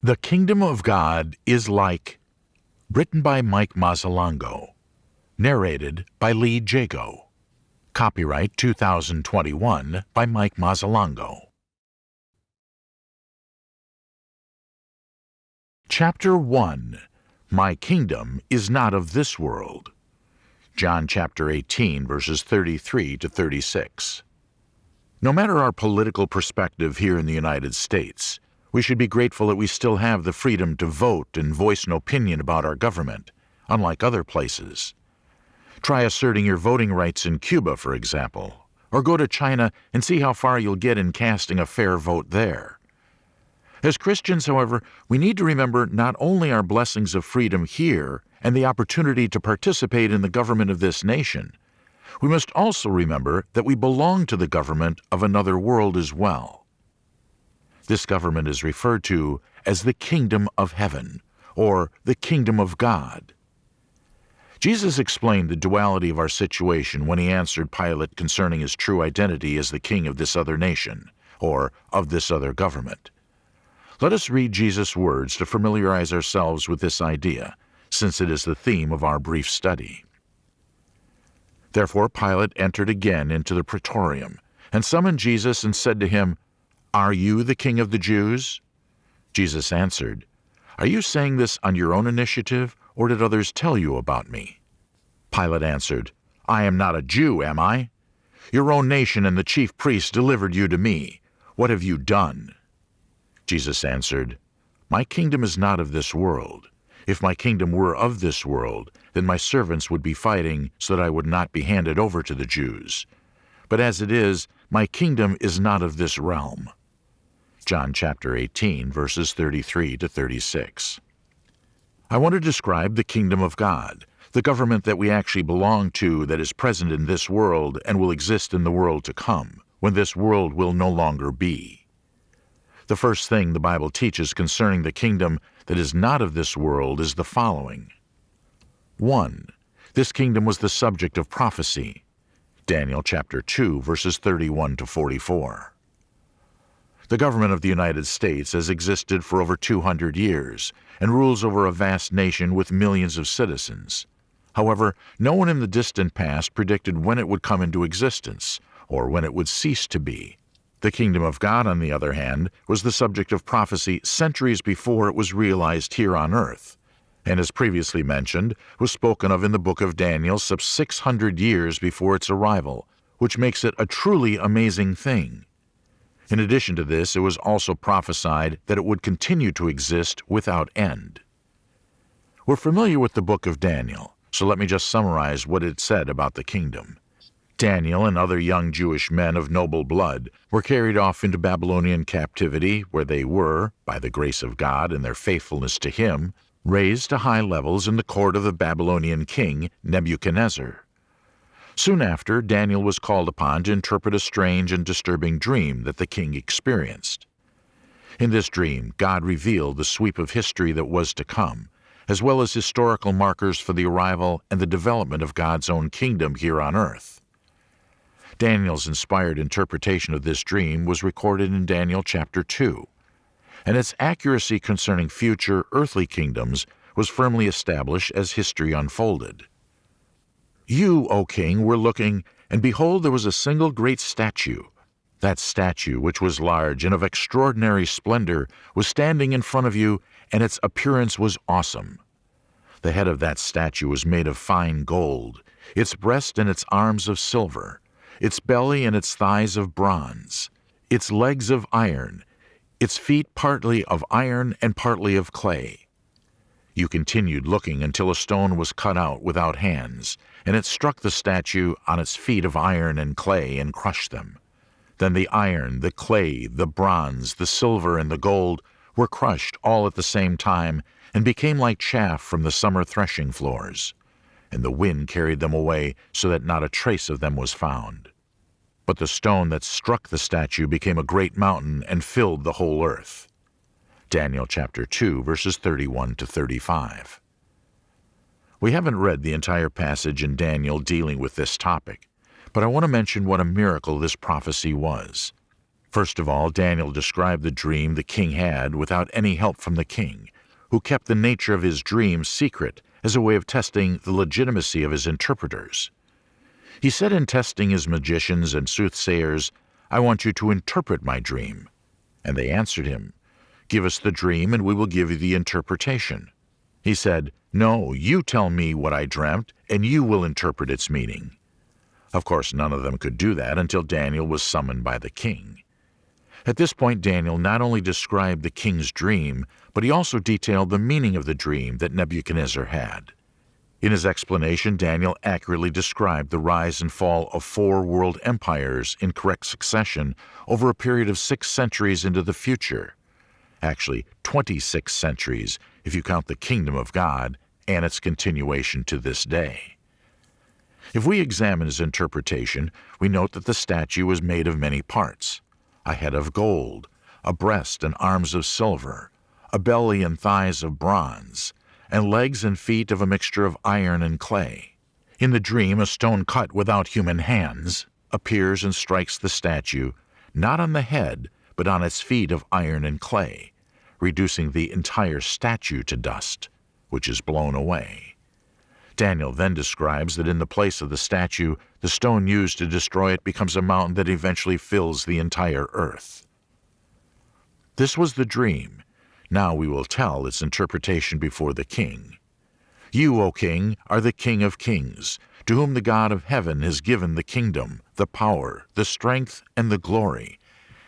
The Kingdom of God is like, written by Mike Mazzalongo, narrated by Lee Jago. Copyright 2021 by Mike Mazzalongo. Chapter 1 My Kingdom is Not of This World. John chapter 18, verses 33 to 36. No matter our political perspective here in the United States, we should be grateful that we still have the freedom to vote and voice an opinion about our government, unlike other places. Try asserting your voting rights in Cuba, for example, or go to China and see how far you'll get in casting a fair vote there. As Christians, however, we need to remember not only our blessings of freedom here and the opportunity to participate in the government of this nation, we must also remember that we belong to the government of another world as well. This government is referred to as the kingdom of heaven or the kingdom of God. Jesus explained the duality of our situation when he answered Pilate concerning his true identity as the king of this other nation or of this other government. Let us read Jesus' words to familiarize ourselves with this idea, since it is the theme of our brief study. Therefore Pilate entered again into the praetorium, and summoned Jesus and said to him, Are you the king of the Jews? Jesus answered, Are you saying this on your own initiative, or did others tell you about me? Pilate answered, I am not a Jew, am I? Your own nation and the chief priests delivered you to me. What have you done? Jesus answered, My kingdom is not of this world. If my kingdom were of this world, then my servants would be fighting so that I would not be handed over to the Jews. But as it is, my kingdom is not of this realm. John chapter 18, verses 33 to 36. I want to describe the kingdom of God, the government that we actually belong to that is present in this world and will exist in the world to come, when this world will no longer be. The first thing the Bible teaches concerning the kingdom that is not of this world is the following. 1. This kingdom was the subject of prophecy. Daniel chapter 2 verses 31 to 44. The government of the United States has existed for over 200 years and rules over a vast nation with millions of citizens. However, no one in the distant past predicted when it would come into existence or when it would cease to be. The kingdom of God, on the other hand, was the subject of prophecy centuries before it was realized here on earth, and as previously mentioned, was spoken of in the book of Daniel some 600 years before its arrival, which makes it a truly amazing thing. In addition to this, it was also prophesied that it would continue to exist without end. We're familiar with the book of Daniel, so let me just summarize what it said about the kingdom. Daniel and other young Jewish men of noble blood were carried off into Babylonian captivity, where they were, by the grace of God and their faithfulness to Him, raised to high levels in the court of the Babylonian king Nebuchadnezzar. Soon after, Daniel was called upon to interpret a strange and disturbing dream that the king experienced. In this dream, God revealed the sweep of history that was to come, as well as historical markers for the arrival and the development of God's own kingdom here on earth. Daniel's inspired interpretation of this dream was recorded in Daniel chapter 2, and its accuracy concerning future earthly kingdoms was firmly established as history unfolded. You, O king, were looking, and behold, there was a single great statue. That statue, which was large and of extraordinary splendor, was standing in front of you, and its appearance was awesome. The head of that statue was made of fine gold, its breast and its arms of silver, its belly and its thighs of bronze, its legs of iron, its feet partly of iron and partly of clay. You continued looking until a stone was cut out without hands, and it struck the statue on its feet of iron and clay and crushed them. Then the iron, the clay, the bronze, the silver, and the gold were crushed all at the same time and became like chaff from the summer threshing floors and the wind carried them away so that not a trace of them was found. But the stone that struck the statue became a great mountain and filled the whole earth. Daniel chapter 2 verses 31 to 35. We haven't read the entire passage in Daniel dealing with this topic, but I want to mention what a miracle this prophecy was. First of all, Daniel described the dream the king had without any help from the king, who kept the nature of his dream secret as a way of testing the legitimacy of his interpreters. He said in testing his magicians and soothsayers, I want you to interpret my dream. And they answered him, Give us the dream, and we will give you the interpretation. He said, No, you tell me what I dreamt, and you will interpret its meaning. Of course, none of them could do that until Daniel was summoned by the king. At this point, Daniel not only described the king's dream, but he also detailed the meaning of the dream that Nebuchadnezzar had. In his explanation, Daniel accurately described the rise and fall of four world empires in correct succession over a period of six centuries into the future. Actually, 26 centuries if you count the kingdom of God and its continuation to this day. If we examine his interpretation, we note that the statue was made of many parts a head of gold, a breast and arms of silver, a belly and thighs of bronze, and legs and feet of a mixture of iron and clay. In the dream, a stone cut without human hands appears and strikes the statue, not on the head, but on its feet of iron and clay, reducing the entire statue to dust, which is blown away. Daniel then describes that in the place of the statue, the stone used to destroy it becomes a mountain that eventually fills the entire earth. This was the dream. Now we will tell its interpretation before the king. You, O king, are the king of kings, to whom the God of heaven has given the kingdom, the power, the strength, and the glory.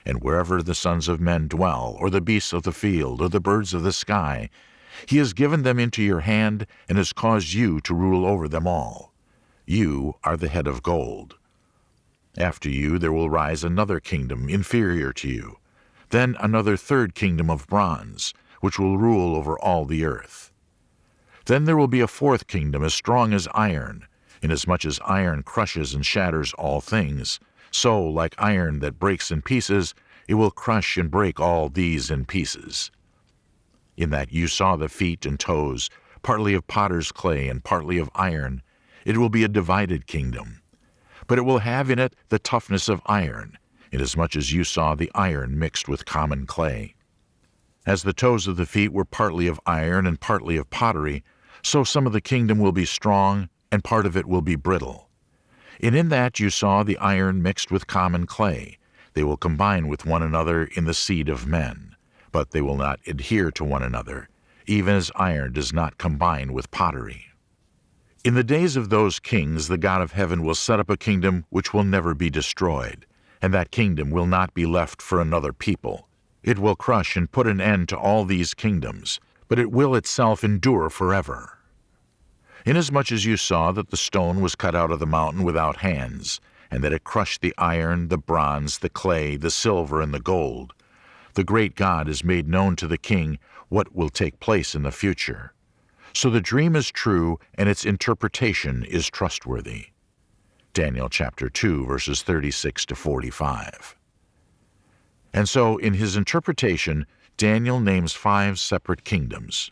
And wherever the sons of men dwell, or the beasts of the field, or the birds of the sky, he has given them into your hand and has caused you to rule over them all. You are the head of gold. After you there will rise another kingdom inferior to you, then another third kingdom of bronze, which will rule over all the earth. Then there will be a fourth kingdom as strong as iron, inasmuch as iron crushes and shatters all things, so, like iron that breaks in pieces, it will crush and break all these in pieces in that you saw the feet and toes, partly of potter's clay and partly of iron. It will be a divided kingdom. But it will have in it the toughness of iron, inasmuch as you saw the iron mixed with common clay. As the toes of the feet were partly of iron and partly of pottery, so some of the kingdom will be strong, and part of it will be brittle. And in that you saw the iron mixed with common clay. They will combine with one another in the seed of men but they will not adhere to one another, even as iron does not combine with pottery. In the days of those kings the God of heaven will set up a kingdom which will never be destroyed, and that kingdom will not be left for another people. It will crush and put an end to all these kingdoms, but it will itself endure forever. Inasmuch as you saw that the stone was cut out of the mountain without hands, and that it crushed the iron, the bronze, the clay, the silver, and the gold, the great God has made known to the king what will take place in the future. So the dream is true and its interpretation is trustworthy. Daniel chapter 2 verses 36 to 45. And so in his interpretation, Daniel names five separate kingdoms.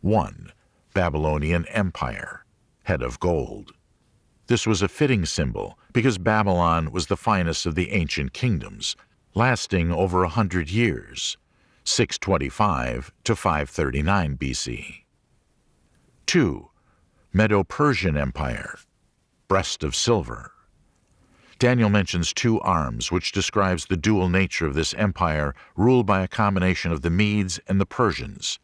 1. Babylonian Empire, head of gold. This was a fitting symbol because Babylon was the finest of the ancient kingdoms, lasting over a hundred years, 625 to 539 BC. 2. Medo-Persian Empire, breast of silver. Daniel mentions two arms, which describes the dual nature of this empire ruled by a combination of the Medes and the Persians.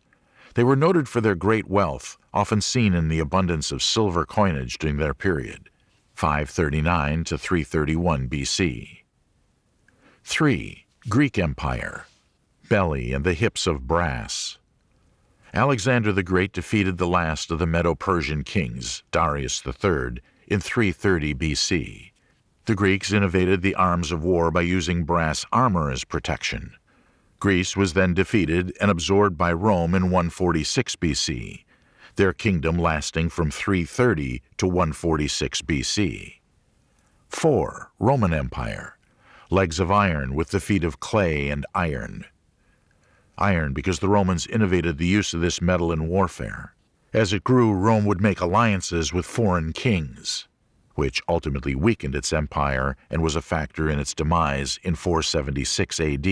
They were noted for their great wealth, often seen in the abundance of silver coinage during their period, 539 to 331 BC. 3. Greek Empire Belly and the hips of brass. Alexander the Great defeated the last of the Medo-Persian kings, Darius III, in 330 BC. The Greeks innovated the arms of war by using brass armor as protection. Greece was then defeated and absorbed by Rome in 146 BC, their kingdom lasting from 330 to 146 BC. 4. Roman Empire legs of iron with the feet of clay and iron. Iron because the Romans innovated the use of this metal in warfare. As it grew, Rome would make alliances with foreign kings. which ultimately weakened its empire and was a factor in its demise in 476 AD,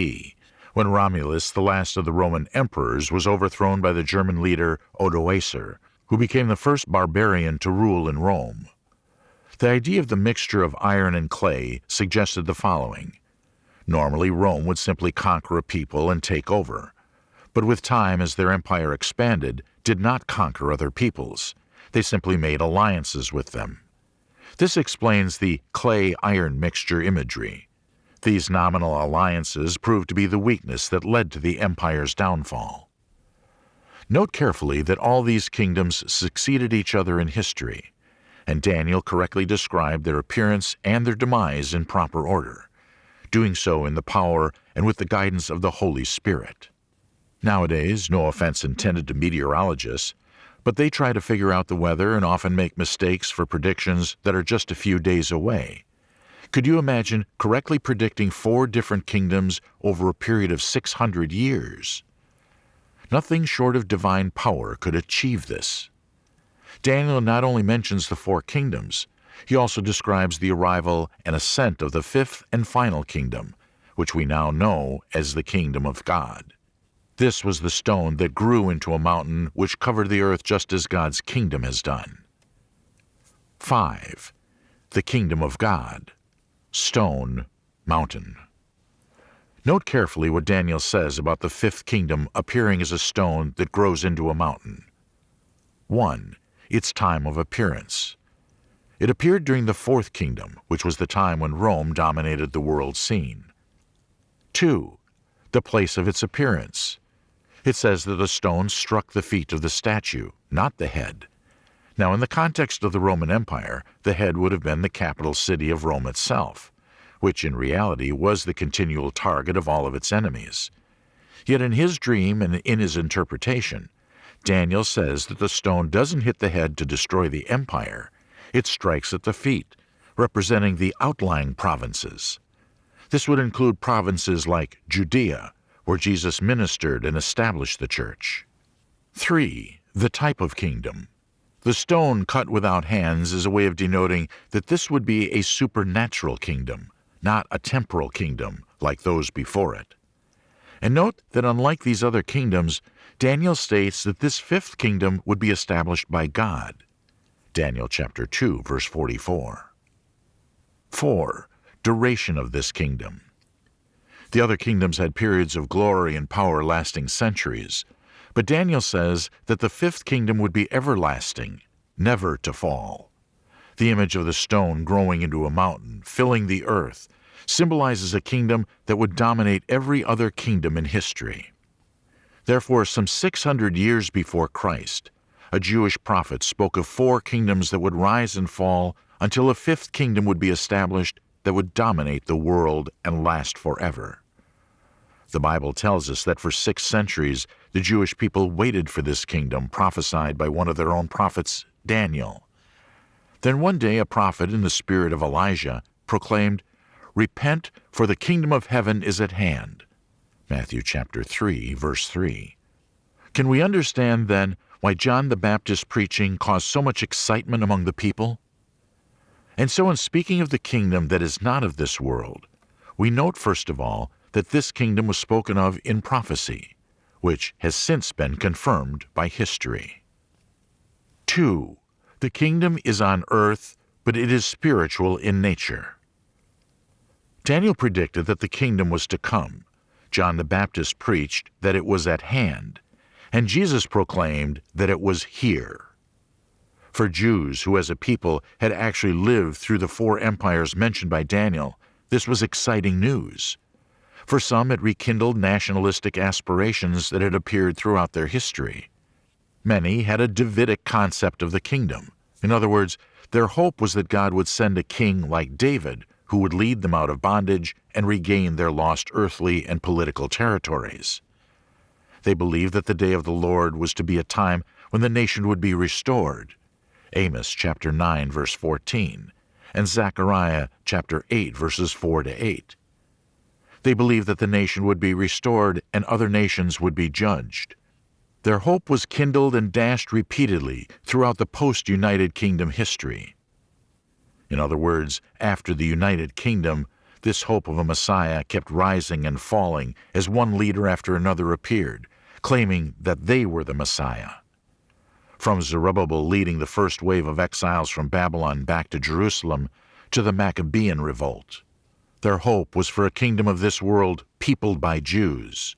when Romulus, the last of the Roman emperors, was overthrown by the German leader Odoacer, who became the first barbarian to rule in Rome. The idea of the mixture of iron and clay suggested the following. Normally, Rome would simply conquer a people and take over, but with time as their empire expanded, did not conquer other peoples. They simply made alliances with them. This explains the clay-iron mixture imagery. These nominal alliances proved to be the weakness that led to the empire's downfall. Note carefully that all these kingdoms succeeded each other in history, and Daniel correctly described their appearance and their demise in proper order, doing so in the power and with the guidance of the Holy Spirit. Nowadays, no offense intended to meteorologists, but they try to figure out the weather and often make mistakes for predictions that are just a few days away. Could you imagine correctly predicting four different kingdoms over a period of 600 years? Nothing short of divine power could achieve this. Daniel not only mentions the four kingdoms, he also describes the arrival and ascent of the fifth and final kingdom, which we now know as the kingdom of God. This was the stone that grew into a mountain which covered the earth just as God's kingdom has done. 5. The kingdom of God. Stone, mountain. Note carefully what Daniel says about the fifth kingdom appearing as a stone that grows into a mountain. 1. Its time of appearance. It appeared during the fourth kingdom, which was the time when Rome dominated the world scene. 2. The place of its appearance. It says that the stone struck the feet of the statue, not the head. Now, in the context of the Roman Empire, the head would have been the capital city of Rome itself, which in reality was the continual target of all of its enemies. Yet in his dream and in his interpretation, Daniel says that the stone doesn't hit the head to destroy the empire, it strikes at the feet, representing the outlying provinces. This would include provinces like Judea, where Jesus ministered and established the church. 3. The type of kingdom. The stone cut without hands is a way of denoting that this would be a supernatural kingdom, not a temporal kingdom like those before it. And note that unlike these other kingdoms, Daniel states that this fifth kingdom would be established by God. Daniel chapter 2 verse 44. 4. Duration of this kingdom. The other kingdoms had periods of glory and power lasting centuries, but Daniel says that the fifth kingdom would be everlasting, never to fall. The image of the stone growing into a mountain, filling the earth, symbolizes a kingdom that would dominate every other kingdom in history. Therefore, some 600 years before Christ, a Jewish prophet spoke of four kingdoms that would rise and fall until a fifth kingdom would be established that would dominate the world and last forever. The Bible tells us that for six centuries the Jewish people waited for this kingdom prophesied by one of their own prophets, Daniel. Then one day a prophet in the spirit of Elijah proclaimed, Repent, for the kingdom of heaven is at hand. Matthew chapter 3, verse 3. Can we understand then why John the Baptist's preaching caused so much excitement among the people? And so in speaking of the kingdom that is not of this world, we note first of all that this kingdom was spoken of in prophecy, which has since been confirmed by history. 2. The kingdom is on earth, but it is spiritual in nature. Daniel predicted that the kingdom was to come. John the Baptist preached that it was at hand, and Jesus proclaimed that it was here. For Jews who as a people had actually lived through the four empires mentioned by Daniel, this was exciting news. For some, it rekindled nationalistic aspirations that had appeared throughout their history. Many had a Davidic concept of the kingdom. In other words, their hope was that God would send a king like David who would lead them out of bondage and regain their lost earthly and political territories. They believed that the day of the Lord was to be a time when the nation would be restored. Amos chapter 9 verse 14 and Zechariah chapter 8 verses 4 to 8. They believed that the nation would be restored and other nations would be judged. Their hope was kindled and dashed repeatedly throughout the post-United Kingdom history. In other words, after the United Kingdom, this hope of a Messiah kept rising and falling as one leader after another appeared, claiming that they were the Messiah. From Zerubbabel leading the first wave of exiles from Babylon back to Jerusalem to the Maccabean revolt. Their hope was for a kingdom of this world peopled by Jews.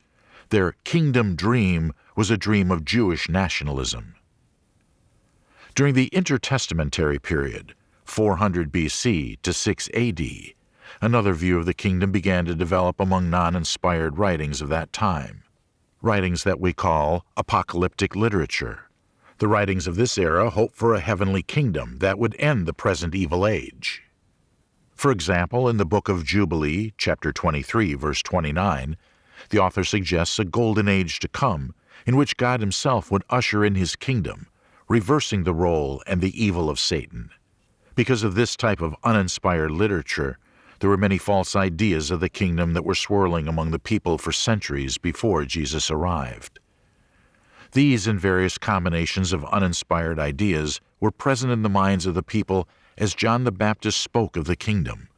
Their kingdom dream was a dream of Jewish nationalism. During the intertestamentary period, 400 BC to 6 AD, another view of the kingdom began to develop among non inspired writings of that time. Writings that we call apocalyptic literature. The writings of this era hoped for a heavenly kingdom that would end the present evil age. For example, in the book of Jubilee, chapter 23, verse 29, the author suggests a golden age to come in which God himself would usher in his kingdom, reversing the role and the evil of Satan. Because of this type of uninspired literature, there were many false ideas of the kingdom that were swirling among the people for centuries before Jesus arrived. These and various combinations of uninspired ideas were present in the minds of the people as John the Baptist spoke of the kingdom.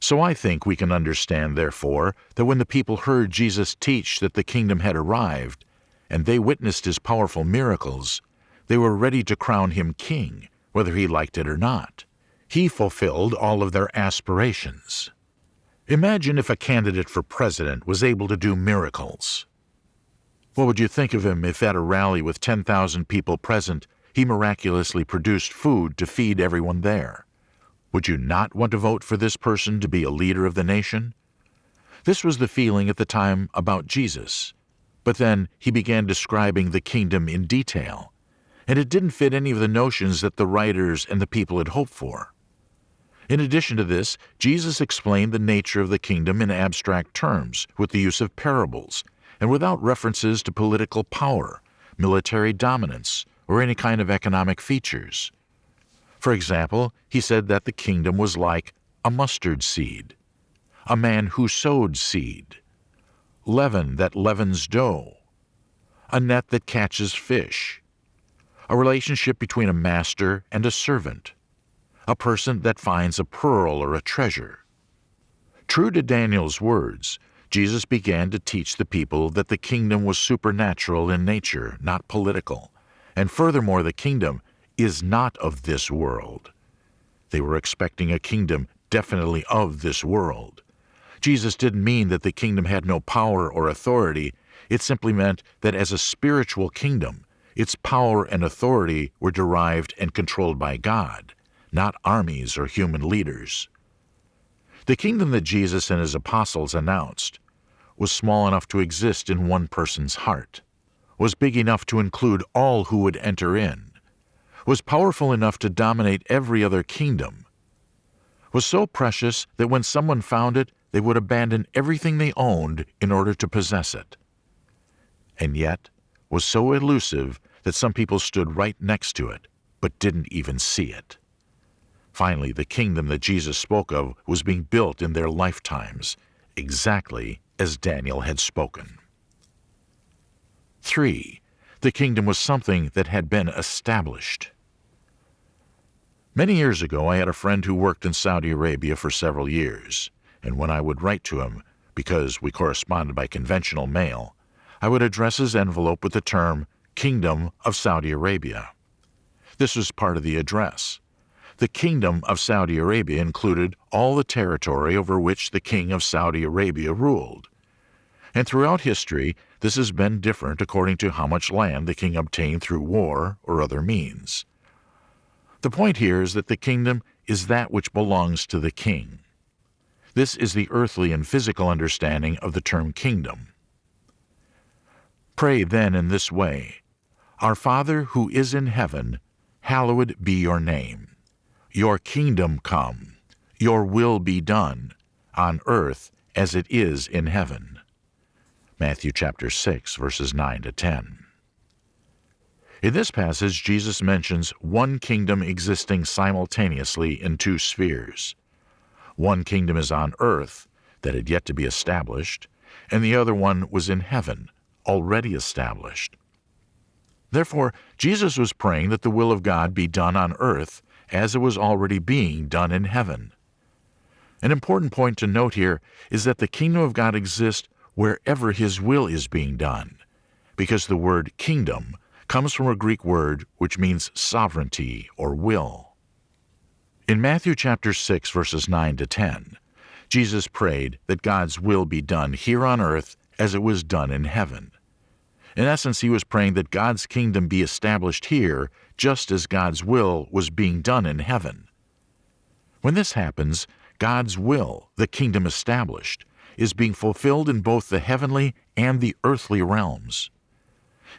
So I think we can understand, therefore, that when the people heard Jesus teach that the kingdom had arrived, and they witnessed his powerful miracles, they were ready to crown him king, whether he liked it or not. He fulfilled all of their aspirations. Imagine if a candidate for president was able to do miracles. What would you think of him if at a rally with 10,000 people present, he miraculously produced food to feed everyone there? Would you not want to vote for this person to be a leader of the nation? This was the feeling at the time about Jesus. But then he began describing the kingdom in detail, and it didn't fit any of the notions that the writers and the people had hoped for. In addition to this, Jesus explained the nature of the kingdom in abstract terms with the use of parables and without references to political power, military dominance, or any kind of economic features. For example, he said that the kingdom was like a mustard seed, a man who sowed seed, leaven that leavens dough, a net that catches fish, a relationship between a master and a servant, a person that finds a pearl or a treasure. True to Daniel's words, Jesus began to teach the people that the kingdom was supernatural in nature, not political, and furthermore, the kingdom is not of this world. They were expecting a kingdom definitely of this world. Jesus didn't mean that the kingdom had no power or authority, it simply meant that as a spiritual kingdom, its power and authority were derived and controlled by God not armies or human leaders. The kingdom that Jesus and his apostles announced was small enough to exist in one person's heart, was big enough to include all who would enter in, was powerful enough to dominate every other kingdom, was so precious that when someone found it, they would abandon everything they owned in order to possess it. And yet, was so elusive that some people stood right next to it, but didn't even see it. Finally, the kingdom that Jesus spoke of was being built in their lifetimes, exactly as Daniel had spoken. 3. The kingdom was something that had been established. Many years ago, I had a friend who worked in Saudi Arabia for several years, and when I would write to him, because we corresponded by conventional mail, I would address his envelope with the term Kingdom of Saudi Arabia. This was part of the address. The Kingdom of Saudi Arabia included all the territory over which the King of Saudi Arabia ruled. And throughout history, this has been different according to how much land the king obtained through war or other means. The point here is that the kingdom is that which belongs to the king. This is the earthly and physical understanding of the term kingdom. Pray then in this way Our Father who is in heaven, hallowed be your name. Your kingdom come, your will be done, on earth as it is in heaven. Matthew chapter 6, verses 9 to 10. In this passage, Jesus mentions one kingdom existing simultaneously in two spheres. One kingdom is on earth, that had yet to be established, and the other one was in heaven, already established. Therefore, Jesus was praying that the will of God be done on earth as it was already being done in heaven. An important point to note here is that the kingdom of God exists wherever His will is being done, because the word kingdom comes from a Greek word which means sovereignty or will. In Matthew chapter 6 verses 9 to 10, Jesus prayed that God's will be done here on earth as it was done in heaven. In essence, he was praying that God's kingdom be established here just as God's will was being done in heaven. When this happens, God's will, the kingdom established, is being fulfilled in both the heavenly and the earthly realms.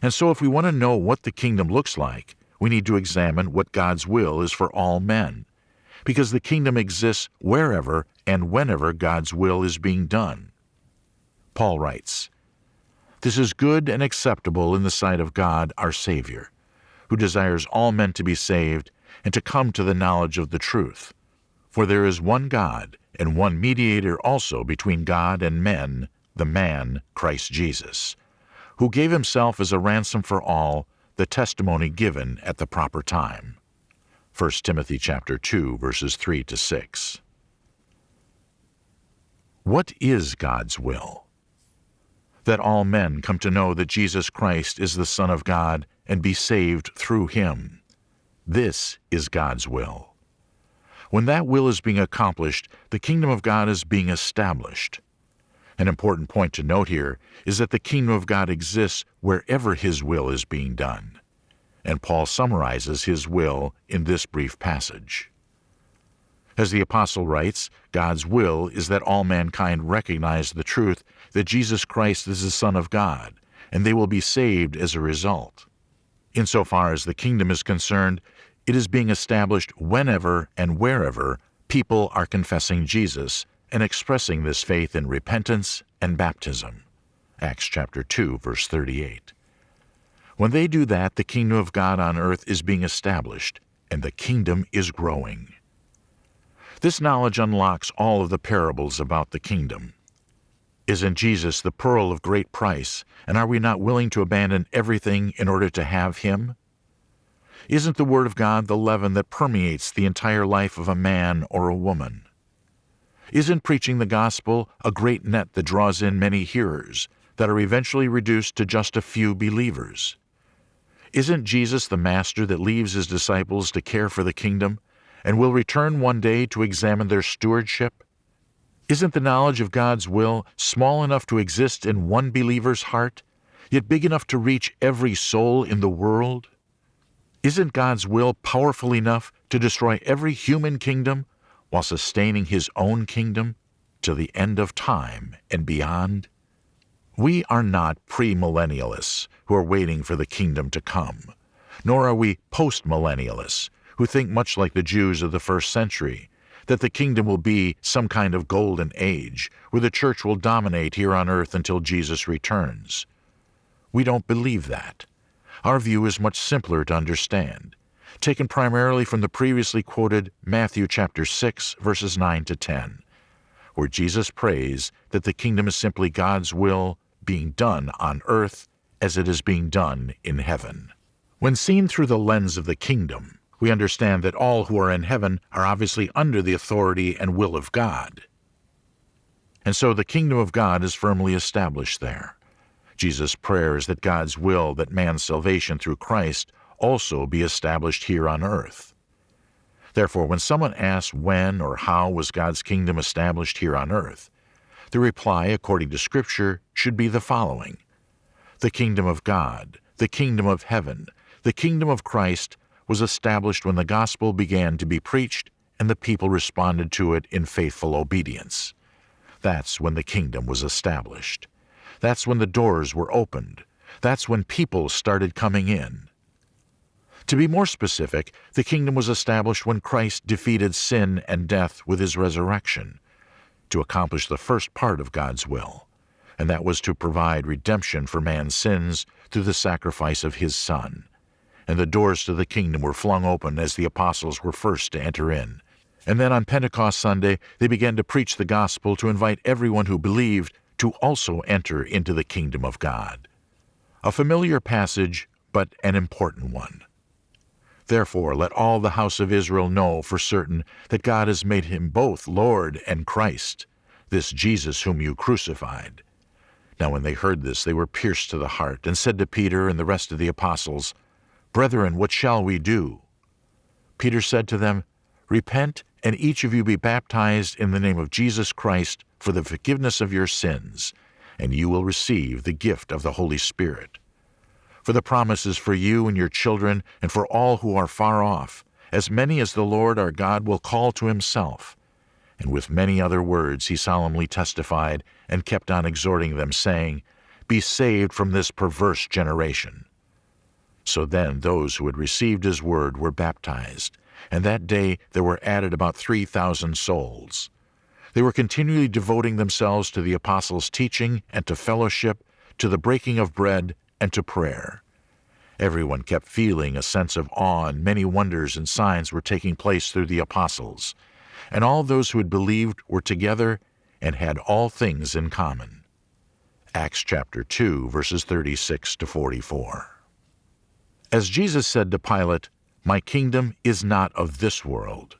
And so, if we want to know what the kingdom looks like, we need to examine what God's will is for all men, because the kingdom exists wherever and whenever God's will is being done. Paul writes, This is good and acceptable in the sight of God our Savior, who desires all men to be saved and to come to the knowledge of the truth. For there is one God, and one mediator also between God and men, the man, Christ Jesus, who gave himself as a ransom for all, the testimony given at the proper time. 1 Timothy chapter 2 verses 3 to 6. What is God's will? That all men come to know that Jesus Christ is the Son of God and be saved through him. This is God's will. When that will is being accomplished, the kingdom of God is being established. An important point to note here is that the kingdom of God exists wherever His will is being done. And Paul summarizes His will in this brief passage. As the Apostle writes, God's will is that all mankind recognize the truth that Jesus Christ is the Son of God, and they will be saved as a result. Insofar as the kingdom is concerned, it is being established whenever and wherever people are confessing Jesus and expressing this faith in repentance and baptism. Acts chapter 2 verse 38. When they do that, the kingdom of God on earth is being established and the kingdom is growing. This knowledge unlocks all of the parables about the kingdom. Isn't Jesus the pearl of great price, and are we not willing to abandon everything in order to have him? Isn't the Word of God the leaven that permeates the entire life of a man or a woman? Isn't preaching the gospel a great net that draws in many hearers that are eventually reduced to just a few believers? Isn't Jesus the Master that leaves his disciples to care for the kingdom and will return one day to examine their stewardship? Isn't the knowledge of God's will small enough to exist in one believer's heart, yet big enough to reach every soul in the world? Isn't God's will powerful enough to destroy every human kingdom while sustaining his own kingdom to the end of time and beyond? We are not premillennialists who are waiting for the kingdom to come, nor are we postmillennialists who think much like the Jews of the first century that the kingdom will be some kind of golden age where the church will dominate here on earth until Jesus returns. We don't believe that. Our view is much simpler to understand, taken primarily from the previously quoted Matthew chapter 6 verses 9 to 10, where Jesus prays that the kingdom is simply God's will being done on earth as it is being done in heaven. When seen through the lens of the kingdom, we understand that all who are in heaven are obviously under the authority and will of God. And so the kingdom of God is firmly established there. Jesus' prayer is that God's will that man's salvation through Christ also be established here on earth. Therefore, when someone asks when or how was God's kingdom established here on earth, the reply, according to Scripture, should be the following The kingdom of God, the kingdom of heaven, the kingdom of Christ was established when the gospel began to be preached and the people responded to it in faithful obedience. That's when the kingdom was established. That's when the doors were opened. That's when people started coming in. To be more specific, the kingdom was established when Christ defeated sin and death with his resurrection to accomplish the first part of God's will, and that was to provide redemption for man's sins through the sacrifice of his Son. And the doors to the kingdom were flung open as the apostles were first to enter in. And then on Pentecost Sunday, they began to preach the gospel to invite everyone who believed to also enter into the kingdom of God. A familiar passage, but an important one. Therefore, let all the house of Israel know for certain that God has made him both Lord and Christ, this Jesus whom you crucified. Now, when they heard this, they were pierced to the heart, and said to Peter and the rest of the apostles, Brethren, what shall we do? Peter said to them, Repent, and each of you be baptized in the name of Jesus Christ for the forgiveness of your sins, and you will receive the gift of the Holy Spirit. For the promise is for you and your children, and for all who are far off, as many as the Lord our God will call to himself. And with many other words he solemnly testified, and kept on exhorting them, saying, Be saved from this perverse generation. So then those who had received his word were baptized, and that day there were added about three thousand souls. They were continually devoting themselves to the apostles' teaching and to fellowship, to the breaking of bread, and to prayer. Everyone kept feeling a sense of awe, and many wonders and signs were taking place through the apostles. And all those who had believed were together and had all things in common. Acts chapter 2, verses 36 to 44. As Jesus said to Pilate, My kingdom is not of this world,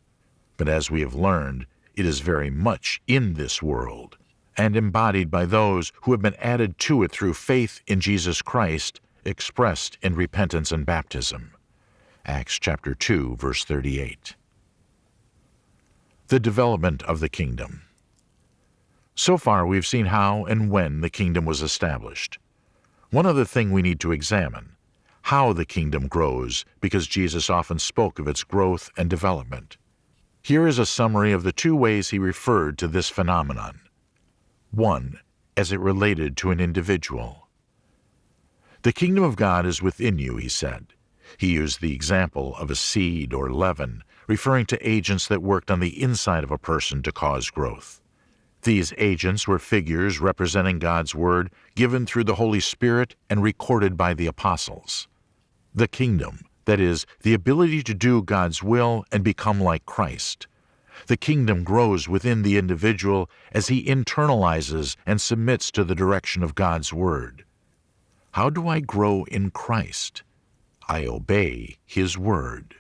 but as we have learned, it is very much in this world and embodied by those who have been added to it through faith in Jesus Christ, expressed in repentance and baptism. Acts chapter 2, verse 38. The development of the kingdom. So far, we've seen how and when the kingdom was established. One other thing we need to examine how the kingdom grows, because Jesus often spoke of its growth and development. Here is a summary of the two ways he referred to this phenomenon. 1. As it related to an individual. The kingdom of God is within you, he said. He used the example of a seed or leaven, referring to agents that worked on the inside of a person to cause growth. These agents were figures representing God's Word given through the Holy Spirit and recorded by the apostles. The kingdom, that is, the ability to do God's will and become like Christ, the kingdom grows within the individual as he internalizes and submits to the direction of God's Word. How do I grow in Christ? I obey His Word.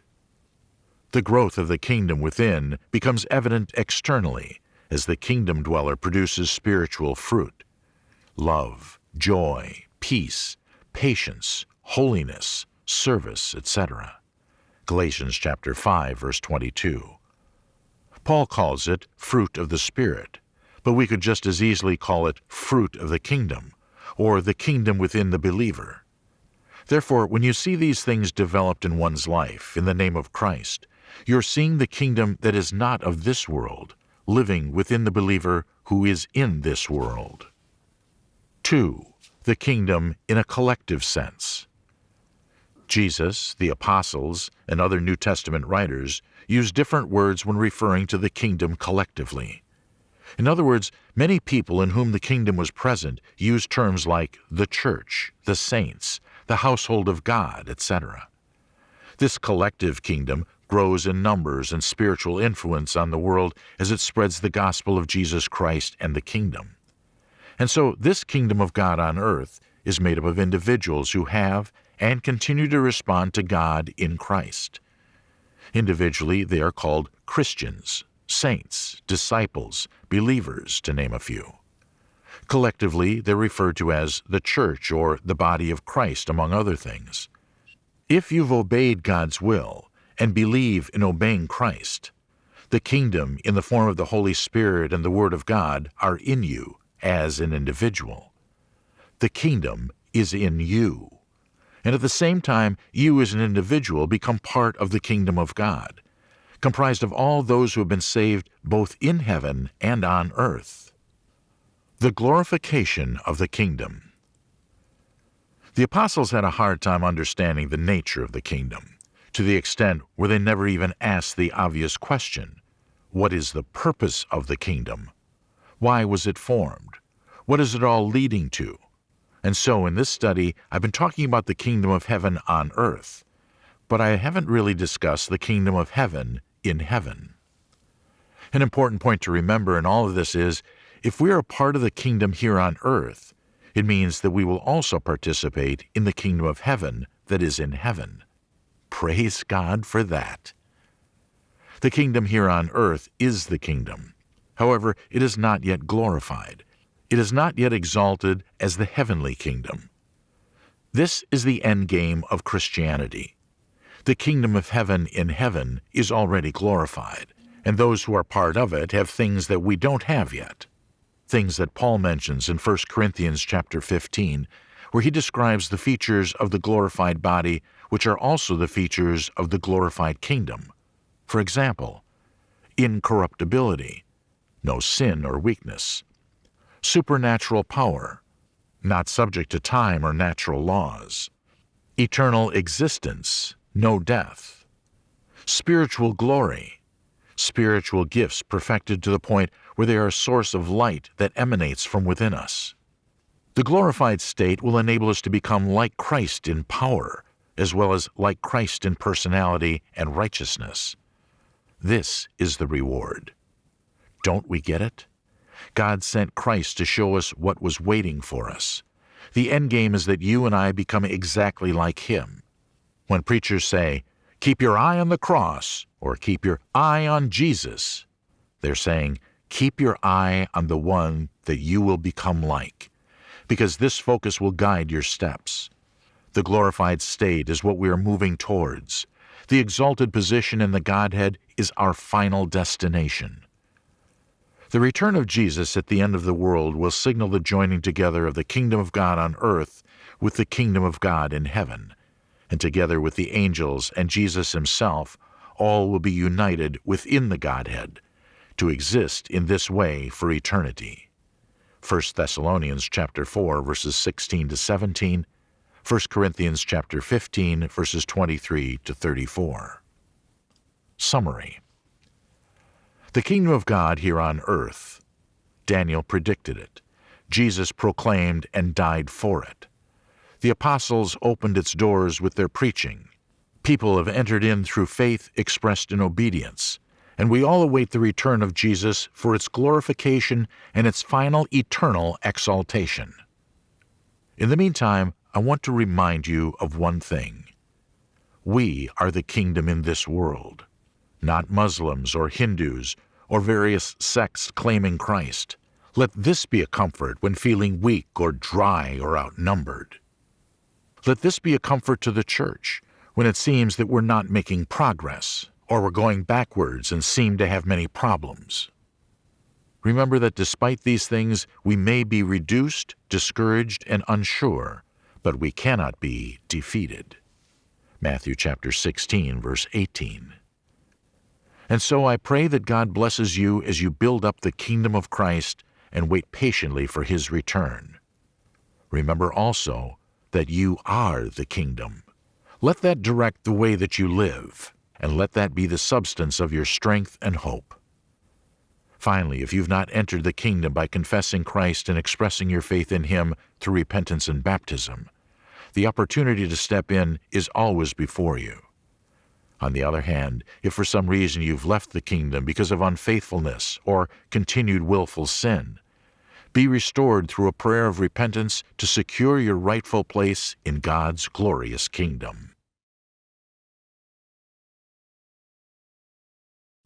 The growth of the kingdom within becomes evident externally as the kingdom dweller produces spiritual fruit love, joy, peace, patience, holiness, service, etc. Galatians chapter 5 verse 22. Paul calls it fruit of the Spirit, but we could just as easily call it fruit of the kingdom, or the kingdom within the believer. Therefore, when you see these things developed in one's life in the name of Christ, you're seeing the kingdom that is not of this world, living within the believer who is in this world. 2. The kingdom in a collective sense. Jesus, the apostles, and other New Testament writers use different words when referring to the kingdom collectively. In other words, many people in whom the kingdom was present used terms like the church, the saints, the household of God, etc. This collective kingdom grows in numbers and spiritual influence on the world as it spreads the gospel of Jesus Christ and the kingdom. And so this kingdom of God on earth is made up of individuals who have and continue to respond to God in Christ. Individually, they are called Christians, saints, disciples, believers, to name a few. Collectively, they're referred to as the church or the body of Christ, among other things. If you've obeyed God's will and believe in obeying Christ, the kingdom in the form of the Holy Spirit and the Word of God are in you as an individual. The kingdom is in you and at the same time, you as an individual become part of the kingdom of God, comprised of all those who have been saved both in heaven and on earth. The glorification of the kingdom. The apostles had a hard time understanding the nature of the kingdom, to the extent where they never even asked the obvious question What is the purpose of the kingdom? Why was it formed? What is it all leading to? And so in this study, I've been talking about the kingdom of heaven on earth, but I haven't really discussed the kingdom of heaven in heaven. An important point to remember in all of this is if we are a part of the kingdom here on earth, it means that we will also participate in the kingdom of heaven that is in heaven. praise God for that. The kingdom here on earth is the kingdom. However, it is not yet glorified. It is not yet exalted as the heavenly kingdom. This is the end game of Christianity. The kingdom of heaven in heaven is already glorified, and those who are part of it have things that we don't have yet. Things that Paul mentions in 1 Corinthians chapter 15, where he describes the features of the glorified body which are also the features of the glorified kingdom. For example, incorruptibility, no sin or weakness, supernatural power, not subject to time or natural laws, eternal existence, no death, spiritual glory, spiritual gifts perfected to the point where they are a source of light that emanates from within us. The glorified state will enable us to become like Christ in power, as well as like Christ in personality and righteousness. This is the reward. Don't we get it? God sent Christ to show us what was waiting for us. The end game is that you and I become exactly like Him. When preachers say, keep your eye on the cross, or keep your eye on Jesus, they're saying, keep your eye on the one that you will become like, because this focus will guide your steps. The glorified state is what we are moving towards. The exalted position in the Godhead is our final destination. The return of Jesus at the end of the world will signal the joining together of the kingdom of God on earth with the kingdom of God in heaven, and together with the angels and Jesus himself, all will be united within the Godhead to exist in this way for eternity. 1 Thessalonians chapter 4 verses 16 to 17 1 Corinthians chapter 15 verses 23 to 34. Summary The kingdom of God here on earth. Daniel predicted it. Jesus proclaimed and died for it. The apostles opened its doors with their preaching. People have entered in through faith expressed in obedience, and we all await the return of Jesus for its glorification and its final eternal exaltation. In the meantime, I want to remind you of one thing. We are the kingdom in this world, not Muslims or Hindus or various sects claiming Christ. Let this be a comfort when feeling weak or dry or outnumbered. Let this be a comfort to the church when it seems that we're not making progress or we're going backwards and seem to have many problems. Remember that despite these things, we may be reduced, discouraged, and unsure, but we cannot be defeated. Matthew chapter 16, verse 18. And so I pray that God blesses you as you build up the kingdom of Christ and wait patiently for his return. Remember also that you are the kingdom. Let that direct the way that you live, and let that be the substance of your strength and hope. Finally, if you've not entered the kingdom by confessing Christ and expressing your faith in Him through repentance and baptism, the opportunity to step in is always before you. On the other hand, if for some reason you've left the kingdom because of unfaithfulness or continued willful sin, be restored through a prayer of repentance to secure your rightful place in God's glorious kingdom.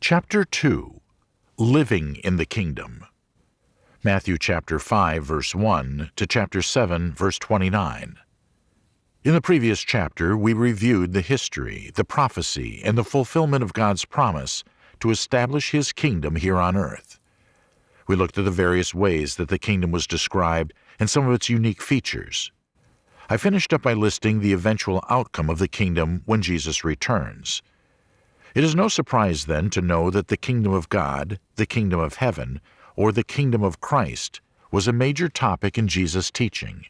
Chapter 2 living in the kingdom. Matthew chapter 5 verse 1 to chapter 7 verse 29. In the previous chapter, we reviewed the history, the prophecy, and the fulfillment of God's promise to establish His kingdom here on earth. We looked at the various ways that the kingdom was described and some of its unique features. I finished up by listing the eventual outcome of the kingdom when Jesus returns. It is no surprise, then, to know that the kingdom of God, the kingdom of heaven, or the kingdom of Christ was a major topic in Jesus' teaching.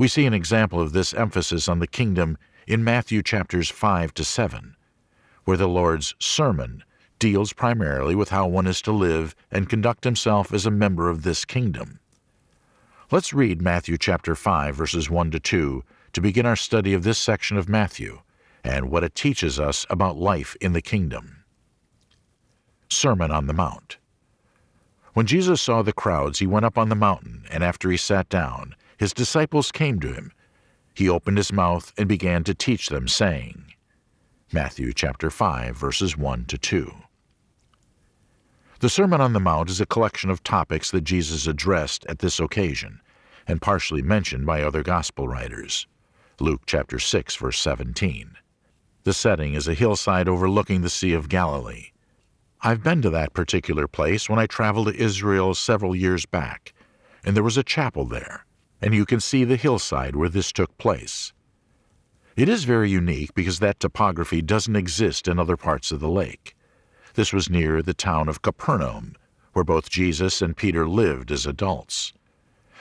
We see an example of this emphasis on the kingdom in Matthew chapters 5 to 7, where the Lord's sermon deals primarily with how one is to live and conduct himself as a member of this kingdom. Let's read Matthew chapter 5 verses 1 to 2 to begin our study of this section of Matthew and what it teaches us about life in the kingdom. Sermon on the Mount When Jesus saw the crowds, he went up on the mountain, and after he sat down, his disciples came to him. He opened his mouth and began to teach them, saying, Matthew chapter 5 verses 1 to 2. The Sermon on the Mount is a collection of topics that Jesus addressed at this occasion and partially mentioned by other gospel writers. Luke chapter 6 verse 17. The setting is a hillside overlooking the Sea of Galilee. I've been to that particular place when I traveled to Israel several years back, and there was a chapel there, and you can see the hillside where this took place. It is very unique because that topography doesn't exist in other parts of the lake. This was near the town of Capernaum, where both Jesus and Peter lived as adults.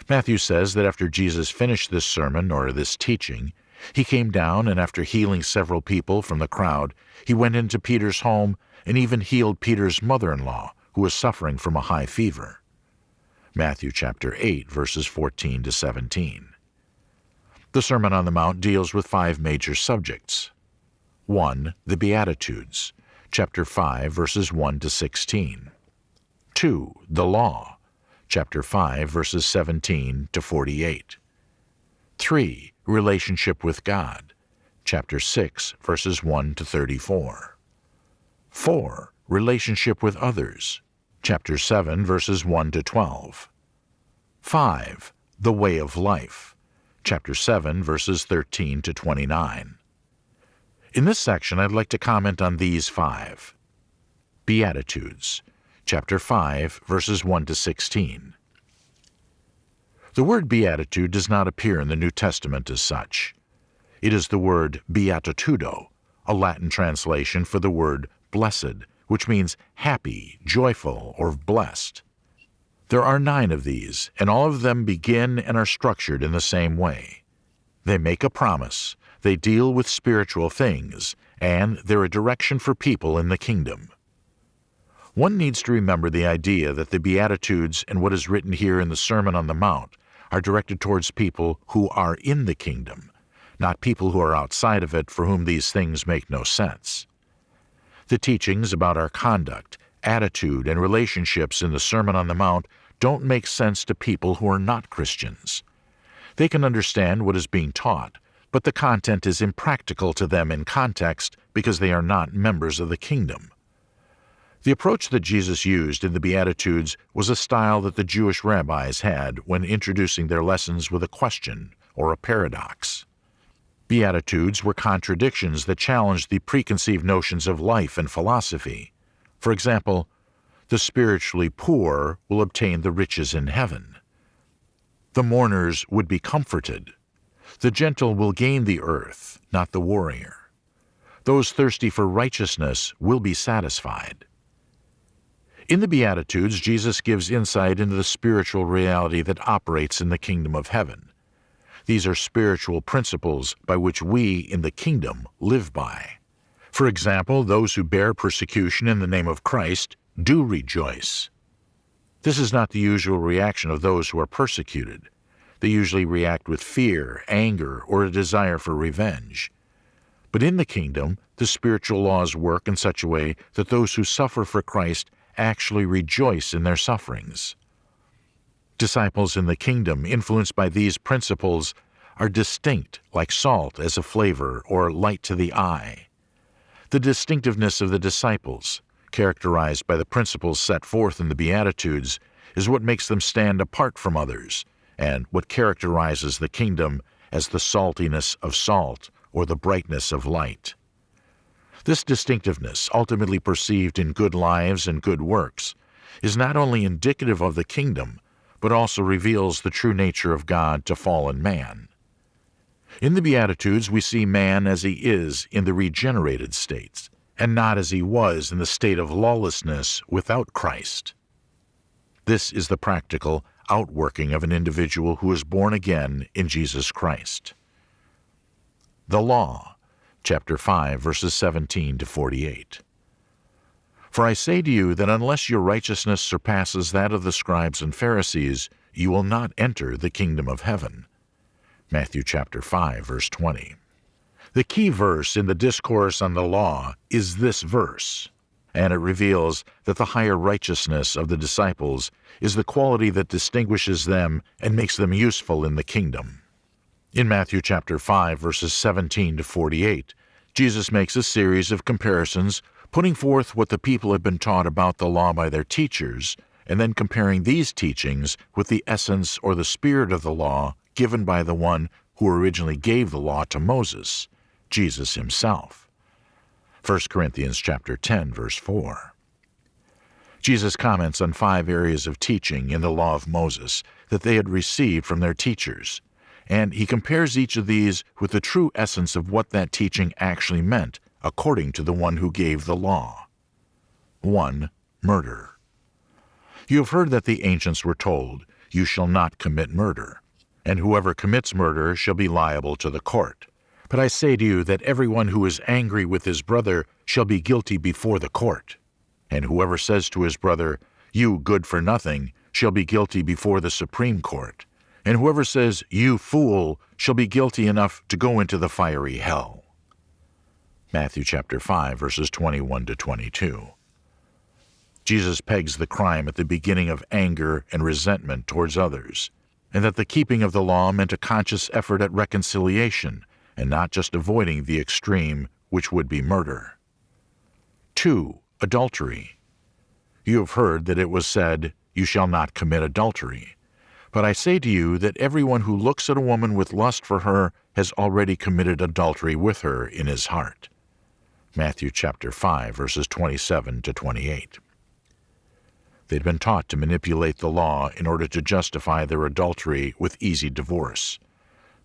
Matthew says that after Jesus finished this sermon or this teaching, he came down and after healing several people from the crowd, he went into Peter's home and even healed Peter's mother-in-law, who was suffering from a high fever. Matthew chapter 8 verses 14 to 17. The Sermon on the Mount deals with five major subjects. 1. The Beatitudes chapter 5, verses 1 to 16. 2. The Law, chapter 5, verses 17 to 48. 3. Relationship with God, chapter 6, verses 1 to 34. 4. Relationship with others, chapter 7, verses 1 to 12. 5. The Way of Life, chapter 7, verses 13 to 29. In this section, I'd like to comment on these five. Beatitudes, chapter 5, verses 1 to 16. The word beatitude does not appear in the New Testament as such. It is the word beatitudo, a Latin translation for the word blessed, which means happy, joyful, or blessed. There are nine of these, and all of them begin and are structured in the same way. They make a promise, they deal with spiritual things, and they're a direction for people in the kingdom. One needs to remember the idea that the Beatitudes and what is written here in the Sermon on the Mount are directed towards people who are in the kingdom, not people who are outside of it for whom these things make no sense. The teachings about our conduct, attitude, and relationships in the Sermon on the Mount don't make sense to people who are not Christians. They can understand what is being taught, but the content is impractical to them in context because they are not members of the kingdom. The approach that Jesus used in the Beatitudes was a style that the Jewish rabbis had when introducing their lessons with a question or a paradox. Beatitudes were contradictions that challenged the preconceived notions of life and philosophy. For example, the spiritually poor will obtain the riches in heaven. The mourners would be comforted, the gentle will gain the earth, not the warrior. Those thirsty for righteousness will be satisfied. In the Beatitudes, Jesus gives insight into the spiritual reality that operates in the kingdom of heaven. These are spiritual principles by which we in the kingdom live by. For example, those who bear persecution in the name of Christ do rejoice. This is not the usual reaction of those who are persecuted. They usually react with fear, anger, or a desire for revenge. But in the kingdom, the spiritual laws work in such a way that those who suffer for Christ actually rejoice in their sufferings. Disciples in the kingdom influenced by these principles are distinct like salt as a flavor or light to the eye. The distinctiveness of the disciples, characterized by the principles set forth in the Beatitudes, is what makes them stand apart from others and what characterizes the kingdom as the saltiness of salt or the brightness of light. This distinctiveness, ultimately perceived in good lives and good works, is not only indicative of the kingdom, but also reveals the true nature of God to fallen man. In the Beatitudes, we see man as he is in the regenerated states, and not as he was in the state of lawlessness without Christ. This is the practical outworking of an individual who is born again in Jesus Christ. The Law, chapter 5, verses 17 to 48. For I say to you that unless your righteousness surpasses that of the scribes and Pharisees, you will not enter the kingdom of heaven. Matthew chapter 5, verse 20. The key verse in the discourse on the law is this verse and it reveals that the higher righteousness of the disciples is the quality that distinguishes them and makes them useful in the kingdom. In Matthew chapter 5 verses 17 to 48, Jesus makes a series of comparisons, putting forth what the people had been taught about the law by their teachers, and then comparing these teachings with the essence or the spirit of the law given by the one who originally gave the law to Moses, Jesus himself. 1 Corinthians chapter 10 verse 4. Jesus comments on five areas of teaching in the law of Moses that they had received from their teachers, and he compares each of these with the true essence of what that teaching actually meant according to the one who gave the law. 1. Murder. You have heard that the ancients were told, You shall not commit murder, and whoever commits murder shall be liable to the court. But I say to you that everyone who is angry with his brother shall be guilty before the court. And whoever says to his brother, You good for nothing, shall be guilty before the Supreme Court. And whoever says, You fool, shall be guilty enough to go into the fiery hell. Matthew chapter 5, verses 21 to 22. Jesus pegs the crime at the beginning of anger and resentment towards others, and that the keeping of the law meant a conscious effort at reconciliation and not just avoiding the extreme, which would be murder. 2 adultery. You have heard that it was said, You shall not commit adultery. But I say to you that everyone who looks at a woman with lust for her has already committed adultery with her in his heart. Matthew chapter 5 verses 27 to 28. They'd been taught to manipulate the law in order to justify their adultery with easy divorce.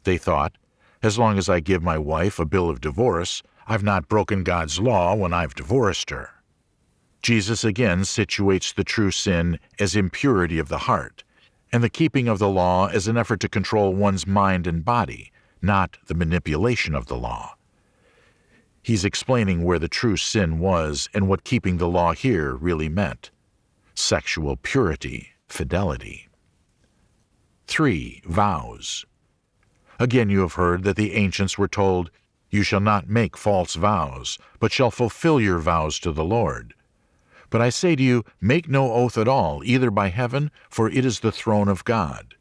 They thought, as long as I give my wife a bill of divorce, I've not broken God's law when I've divorced her. Jesus again situates the true sin as impurity of the heart, and the keeping of the law as an effort to control one's mind and body, not the manipulation of the law. He's explaining where the true sin was and what keeping the law here really meant sexual purity, fidelity. 3. Vows. Again, you have heard that the ancients were told, You shall not make false vows, but shall fulfill your vows to the Lord. But I say to you, make no oath at all, either by heaven, for it is the throne of God.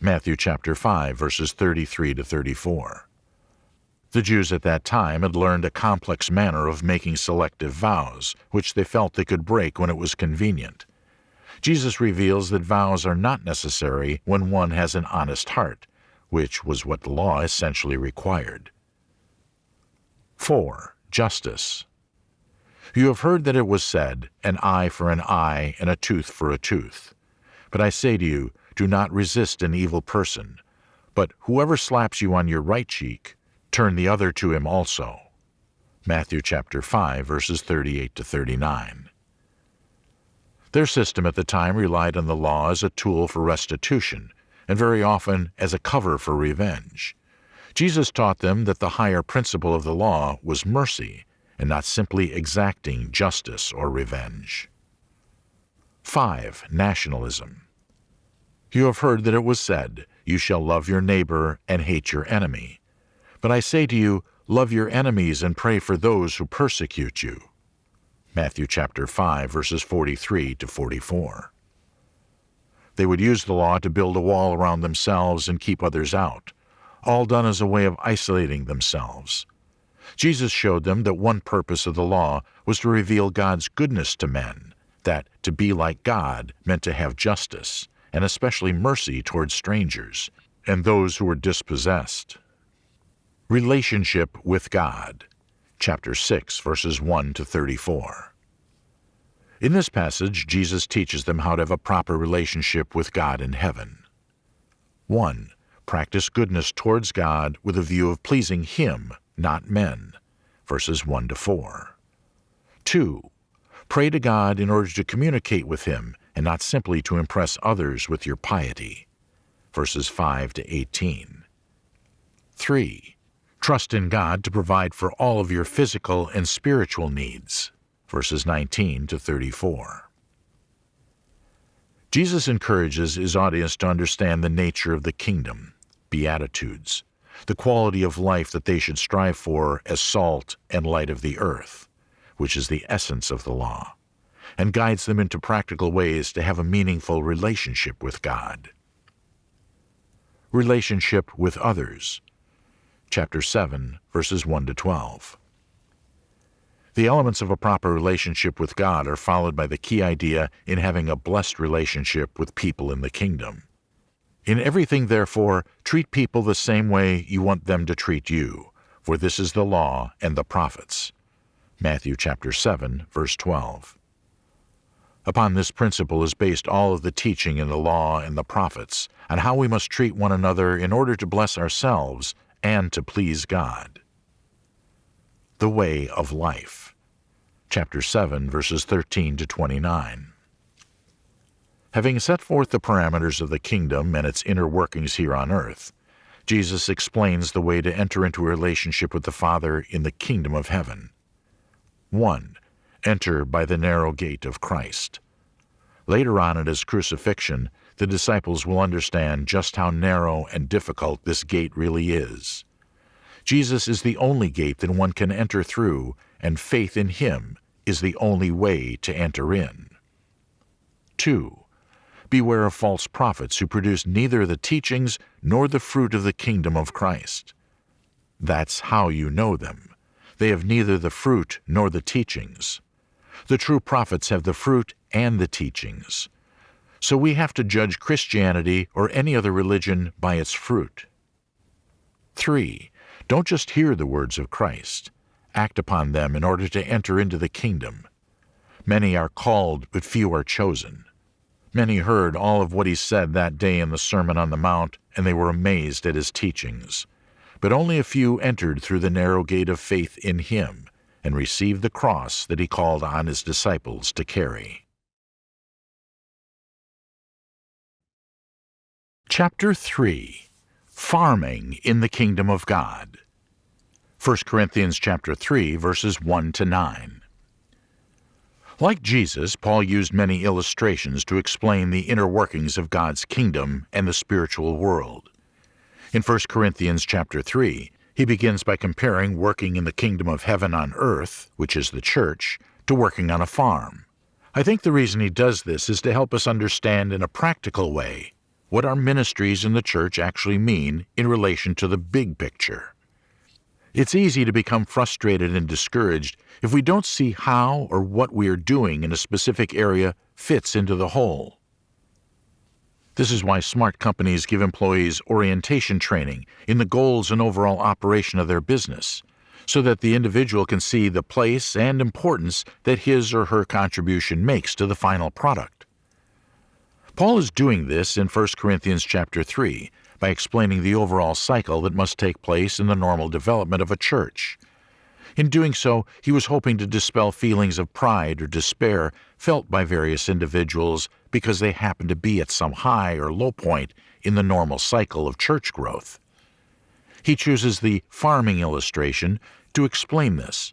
Matthew chapter 5, verses 33 to 34. The Jews at that time had learned a complex manner of making selective vows, which they felt they could break when it was convenient. Jesus reveals that vows are not necessary when one has an honest heart, which was what the law essentially required. 4. Justice. You have heard that it was said, An eye for an eye, and a tooth for a tooth. But I say to you, do not resist an evil person. But whoever slaps you on your right cheek, turn the other to him also. Matthew chapter 5, verses 38 to 39. Their system at the time relied on the law as a tool for restitution, and very often as a cover for revenge. Jesus taught them that the higher principle of the law was mercy, and not simply exacting justice or revenge. 5. Nationalism. You have heard that it was said, You shall love your neighbor and hate your enemy. But I say to you, love your enemies and pray for those who persecute you. Matthew chapter 5 verses 43 to 44. They would use the law to build a wall around themselves and keep others out, all done as a way of isolating themselves. Jesus showed them that one purpose of the law was to reveal God's goodness to men, that to be like God meant to have justice, and especially mercy towards strangers, and those who were dispossessed. Relationship with God, chapter 6, verses 1 to 34. In this passage, Jesus teaches them how to have a proper relationship with God in heaven. 1. Practice goodness towards God with a view of pleasing Him not men. Verses 1 to 4. 2. Pray to God in order to communicate with Him and not simply to impress others with your piety. Verses 5 to 18. 3. Trust in God to provide for all of your physical and spiritual needs. Verses 19 to 34. Jesus encourages his audience to understand the nature of the kingdom, Beatitudes, the quality of life that they should strive for as salt and light of the earth, which is the essence of the law, and guides them into practical ways to have a meaningful relationship with God. Relationship with others, chapter 7, verses 1 to 12. The elements of a proper relationship with God are followed by the key idea in having a blessed relationship with people in the kingdom. In everything, therefore, treat people the same way you want them to treat you, for this is the law and the prophets. Matthew chapter 7, verse 12. Upon this principle is based all of the teaching in the law and the prophets on how we must treat one another in order to bless ourselves and to please God. The Way of Life, chapter 7, verses 13 to 29. Having set forth the parameters of the kingdom and its inner workings here on earth, Jesus explains the way to enter into a relationship with the Father in the kingdom of heaven. 1. Enter by the narrow gate of Christ. Later on at his crucifixion, the disciples will understand just how narrow and difficult this gate really is. Jesus is the only gate that one can enter through, and faith in him is the only way to enter in. 2. Beware of false prophets who produce neither the teachings nor the fruit of the kingdom of Christ. That's how you know them. They have neither the fruit nor the teachings. The true prophets have the fruit and the teachings. So we have to judge Christianity or any other religion by its fruit. 3. Don't just hear the words of Christ. Act upon them in order to enter into the kingdom. Many are called, but few are chosen. Many heard all of what he said that day in the Sermon on the Mount, and they were amazed at his teachings. But only a few entered through the narrow gate of faith in him and received the cross that he called on his disciples to carry. Chapter 3 Farming in the Kingdom of God 1 Corinthians chapter 3 verses 1 to 9 like Jesus, Paul used many illustrations to explain the inner workings of God's kingdom and the spiritual world. In 1 Corinthians chapter 3, he begins by comparing working in the kingdom of heaven on earth, which is the church, to working on a farm. I think the reason he does this is to help us understand in a practical way what our ministries in the church actually mean in relation to the big picture. It's easy to become frustrated and discouraged if we don't see how or what we are doing in a specific area fits into the whole. This is why smart companies give employees orientation training in the goals and overall operation of their business, so that the individual can see the place and importance that his or her contribution makes to the final product. Paul is doing this in 1 Corinthians chapter 3 by explaining the overall cycle that must take place in the normal development of a church. In doing so, he was hoping to dispel feelings of pride or despair felt by various individuals because they happen to be at some high or low point in the normal cycle of church growth. He chooses the farming illustration to explain this,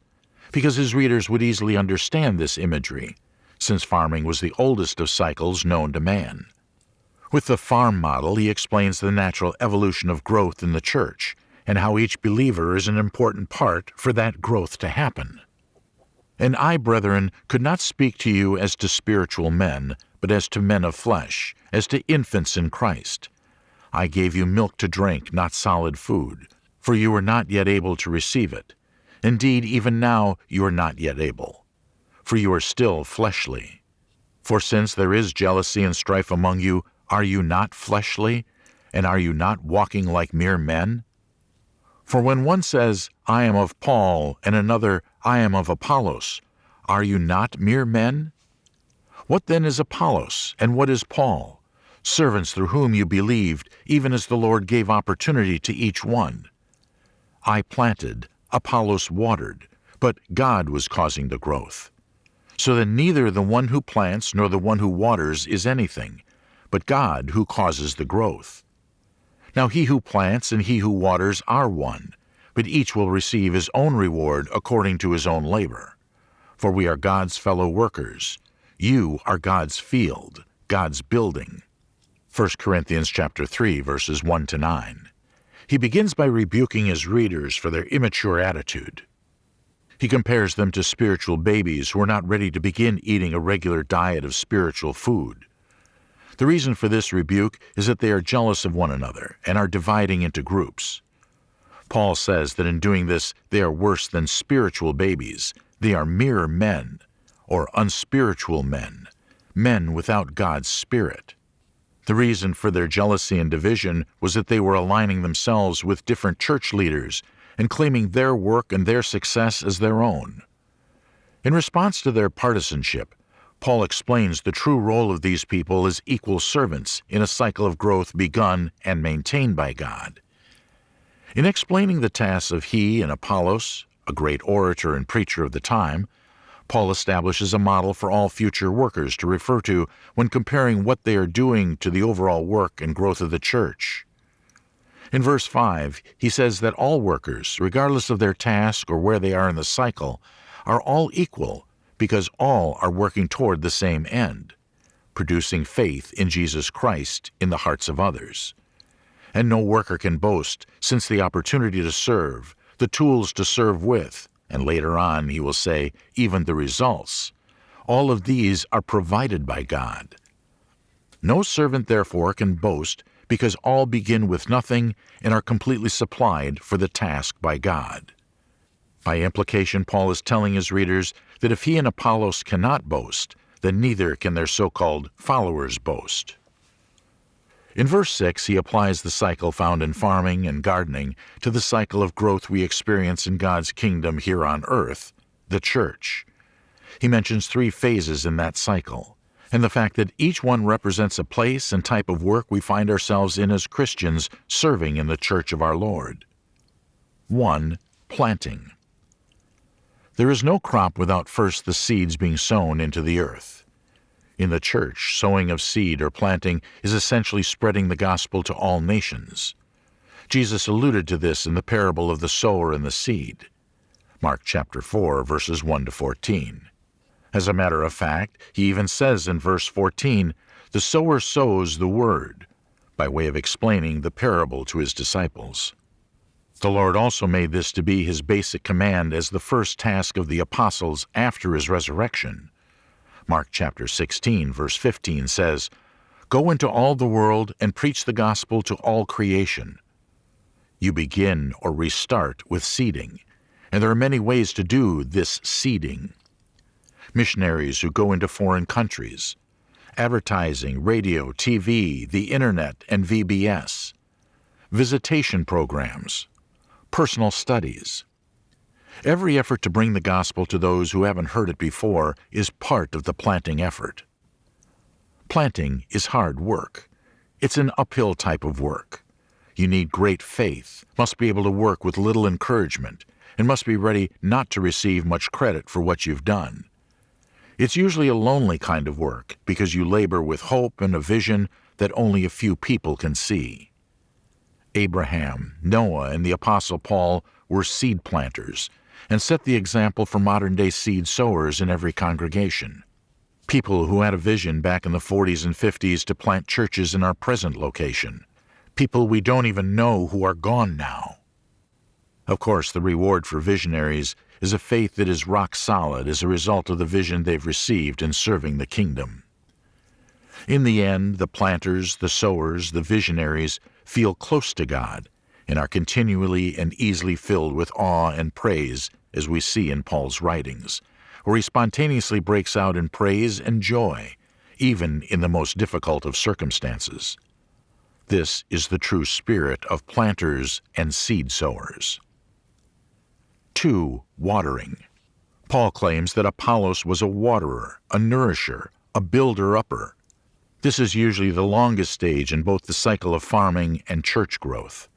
because his readers would easily understand this imagery, since farming was the oldest of cycles known to man. With the farm model, he explains the natural evolution of growth in the church and how each believer is an important part for that growth to happen. And I, brethren, could not speak to you as to spiritual men, but as to men of flesh, as to infants in Christ. I gave you milk to drink, not solid food, for you were not yet able to receive it. Indeed, even now you are not yet able, for you are still fleshly. For since there is jealousy and strife among you, are you not fleshly? And are you not walking like mere men? For when one says, I am of Paul, and another, I am of Apollos, are you not mere men? What then is Apollos, and what is Paul? Servants through whom you believed, even as the Lord gave opportunity to each one. I planted, Apollos watered, but God was causing the growth. So that neither the one who plants nor the one who waters is anything, but God who causes the growth. Now he who plants and he who waters are one, but each will receive his own reward according to his own labor. For we are God's fellow workers. You are God's field, God's building. 1 Corinthians chapter 3 verses 1 to 9. He begins by rebuking his readers for their immature attitude. He compares them to spiritual babies who are not ready to begin eating a regular diet of spiritual food. The reason for this rebuke is that they are jealous of one another and are dividing into groups. Paul says that in doing this, they are worse than spiritual babies. They are mere men, or unspiritual men, men without God's Spirit. The reason for their jealousy and division was that they were aligning themselves with different church leaders and claiming their work and their success as their own. In response to their partisanship, Paul explains the true role of these people as equal servants in a cycle of growth begun and maintained by God. In explaining the tasks of he and Apollos, a great orator and preacher of the time, Paul establishes a model for all future workers to refer to when comparing what they are doing to the overall work and growth of the church. In verse 5, he says that all workers, regardless of their task or where they are in the cycle, are all equal because all are working toward the same end, producing faith in Jesus Christ in the hearts of others. And no worker can boast, since the opportunity to serve, the tools to serve with, and later on he will say, even the results. All of these are provided by God. No servant, therefore, can boast because all begin with nothing and are completely supplied for the task by God. By implication, Paul is telling his readers that if he and Apollos cannot boast, then neither can their so called followers boast. In verse 6, he applies the cycle found in farming and gardening to the cycle of growth we experience in God's kingdom here on earth, the church. He mentions three phases in that cycle, and the fact that each one represents a place and type of work we find ourselves in as Christians serving in the church of our Lord. 1. Planting. There is no crop without first the seeds being sown into the earth. In the church, sowing of seed or planting is essentially spreading the gospel to all nations. Jesus alluded to this in the parable of the sower and the seed. Mark chapter 4 verses 1 to 14. As a matter of fact, he even says in verse 14, "The sower sows the word," by way of explaining the parable to his disciples. The Lord also made this to be his basic command as the first task of the apostles after his resurrection. Mark chapter 16, verse 15 says, Go into all the world and preach the gospel to all creation. You begin or restart with seeding, and there are many ways to do this seeding. Missionaries who go into foreign countries, advertising, radio, TV, the internet, and VBS, visitation programs, personal studies, Every effort to bring the gospel to those who haven't heard it before is part of the planting effort. Planting is hard work. It's an uphill type of work. You need great faith, must be able to work with little encouragement, and must be ready not to receive much credit for what you've done. It's usually a lonely kind of work because you labor with hope and a vision that only a few people can see. Abraham, Noah, and the Apostle Paul were seed planters and set the example for modern day seed sowers in every congregation. People who had a vision back in the 40s and 50s to plant churches in our present location. People we don't even know who are gone now. Of course, the reward for visionaries is a faith that is rock solid as a result of the vision they've received in serving the kingdom. In the end, the planters, the sowers, the visionaries feel close to God and are continually and easily filled with awe and praise as we see in Paul's writings, where he spontaneously breaks out in praise and joy, even in the most difficult of circumstances. This is the true spirit of planters and seed sowers. 2. Watering. Paul claims that Apollos was a waterer, a nourisher, a builder-upper. This is usually the longest stage in both the cycle of farming and church growth.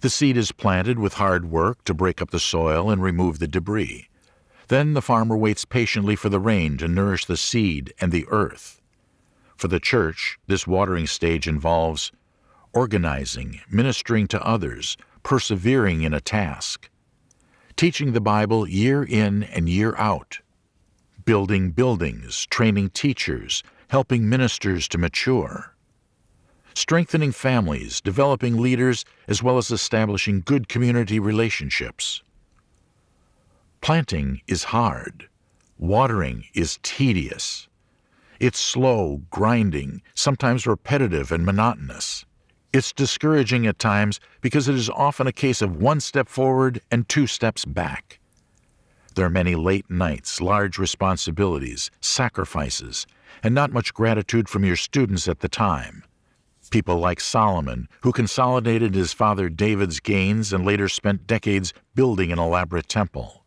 The seed is planted with hard work to break up the soil and remove the debris. Then the farmer waits patiently for the rain to nourish the seed and the earth. For the church, this watering stage involves organizing, ministering to others, persevering in a task, teaching the Bible year in and year out, building buildings, training teachers, helping ministers to mature strengthening families, developing leaders, as well as establishing good community relationships. Planting is hard. Watering is tedious. It's slow, grinding, sometimes repetitive and monotonous. It's discouraging at times because it is often a case of one step forward and two steps back. There are many late nights, large responsibilities, sacrifices, and not much gratitude from your students at the time. People like Solomon, who consolidated his father David's gains and later spent decades building an elaborate temple.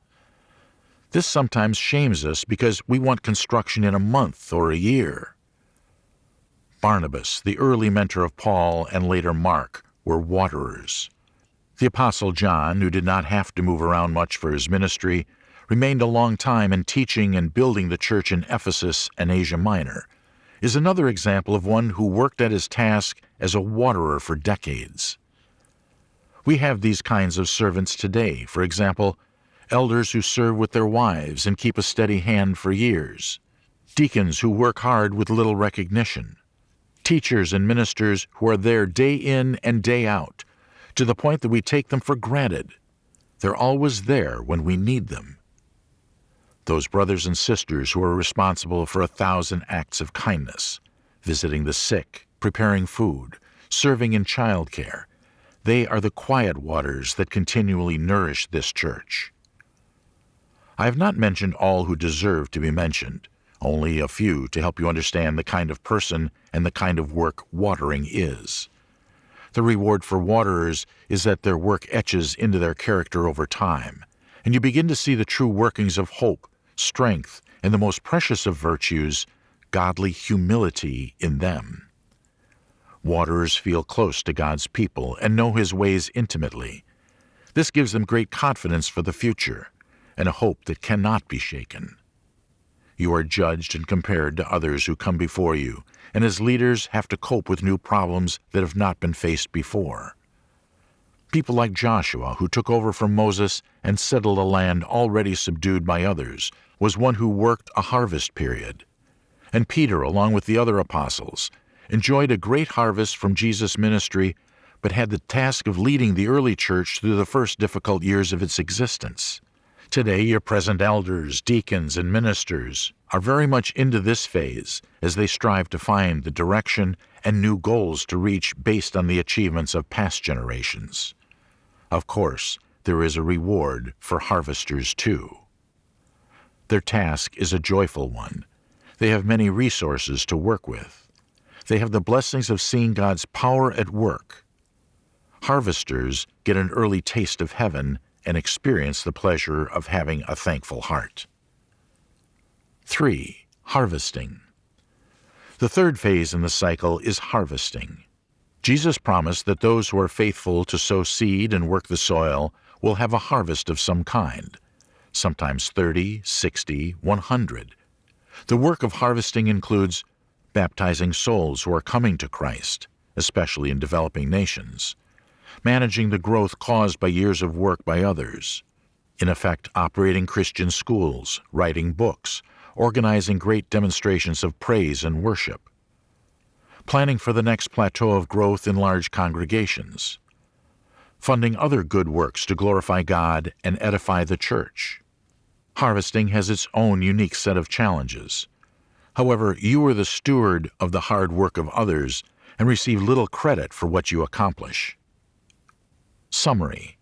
This sometimes shames us because we want construction in a month or a year. Barnabas, the early mentor of Paul and later Mark, were waterers. The Apostle John, who did not have to move around much for his ministry, remained a long time in teaching and building the church in Ephesus and Asia Minor, is another example of one who worked at his task as a waterer for decades. We have these kinds of servants today, for example, elders who serve with their wives and keep a steady hand for years, deacons who work hard with little recognition, teachers and ministers who are there day in and day out, to the point that we take them for granted. They're always there when we need them those brothers and sisters who are responsible for a thousand acts of kindness, visiting the sick, preparing food, serving in child care. They are the quiet waters that continually nourish this church. I have not mentioned all who deserve to be mentioned, only a few to help you understand the kind of person and the kind of work watering is. The reward for waterers is that their work etches into their character over time, and you begin to see the true workings of hope strength, and the most precious of virtues, godly humility in them. Waterers feel close to God's people and know His ways intimately. This gives them great confidence for the future and a hope that cannot be shaken. You are judged and compared to others who come before you, and as leaders have to cope with new problems that have not been faced before. People like Joshua, who took over from Moses and settled a land already subdued by others, was one who worked a harvest period. And Peter, along with the other apostles, enjoyed a great harvest from Jesus' ministry, but had the task of leading the early church through the first difficult years of its existence. Today, your present elders, deacons, and ministers are very much into this phase as they strive to find the direction and new goals to reach based on the achievements of past generations. Of course, there is a reward for harvesters too. Their task is a joyful one. They have many resources to work with. They have the blessings of seeing God's power at work. Harvesters get an early taste of heaven and experience the pleasure of having a thankful heart. 3. Harvesting. The third phase in the cycle is harvesting. Jesus promised that those who are faithful to sow seed and work the soil will have a harvest of some kind sometimes 30, 60, 100. The work of harvesting includes baptizing souls who are coming to Christ, especially in developing nations, managing the growth caused by years of work by others, in effect, operating Christian schools, writing books, organizing great demonstrations of praise and worship, planning for the next plateau of growth in large congregations, funding other good works to glorify God and edify the church. Harvesting has its own unique set of challenges. However, you are the steward of the hard work of others and receive little credit for what you accomplish. Summary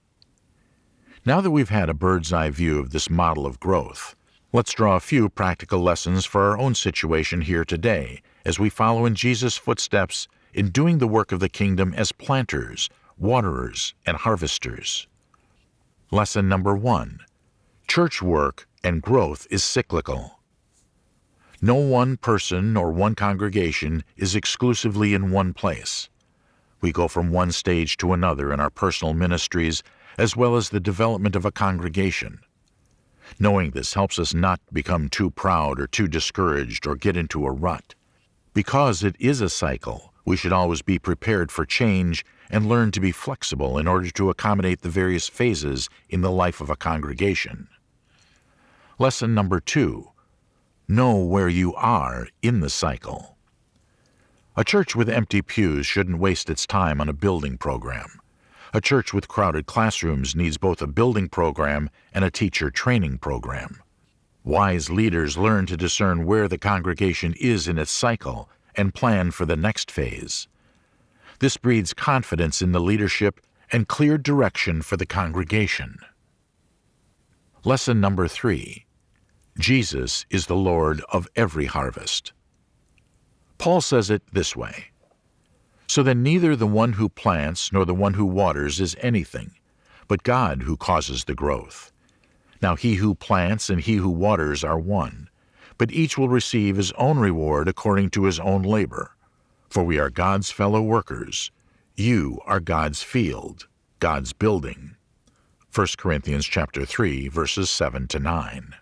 Now that we've had a bird's eye view of this model of growth, let's draw a few practical lessons for our own situation here today as we follow in Jesus' footsteps in doing the work of the kingdom as planters waterers, and harvesters. Lesson number one Church work and growth is cyclical. No one person or one congregation is exclusively in one place. We go from one stage to another in our personal ministries as well as the development of a congregation. Knowing this helps us not become too proud or too discouraged or get into a rut. Because it is a cycle, we should always be prepared for change and learn to be flexible in order to accommodate the various phases in the life of a congregation. Lesson number two Know where you are in the cycle. A church with empty pews shouldn't waste its time on a building program. A church with crowded classrooms needs both a building program and a teacher training program. Wise leaders learn to discern where the congregation is in its cycle and plan for the next phase. This breeds confidence in the leadership and clear direction for the congregation. Lesson number three Jesus is the Lord of every harvest. Paul says it this way So then, neither the one who plants nor the one who waters is anything, but God who causes the growth. Now he who plants and he who waters are one, but each will receive his own reward according to his own labor. For we are God's fellow workers. You are God's field, God's building. 1 Corinthians chapter 3 verses 7 to 9.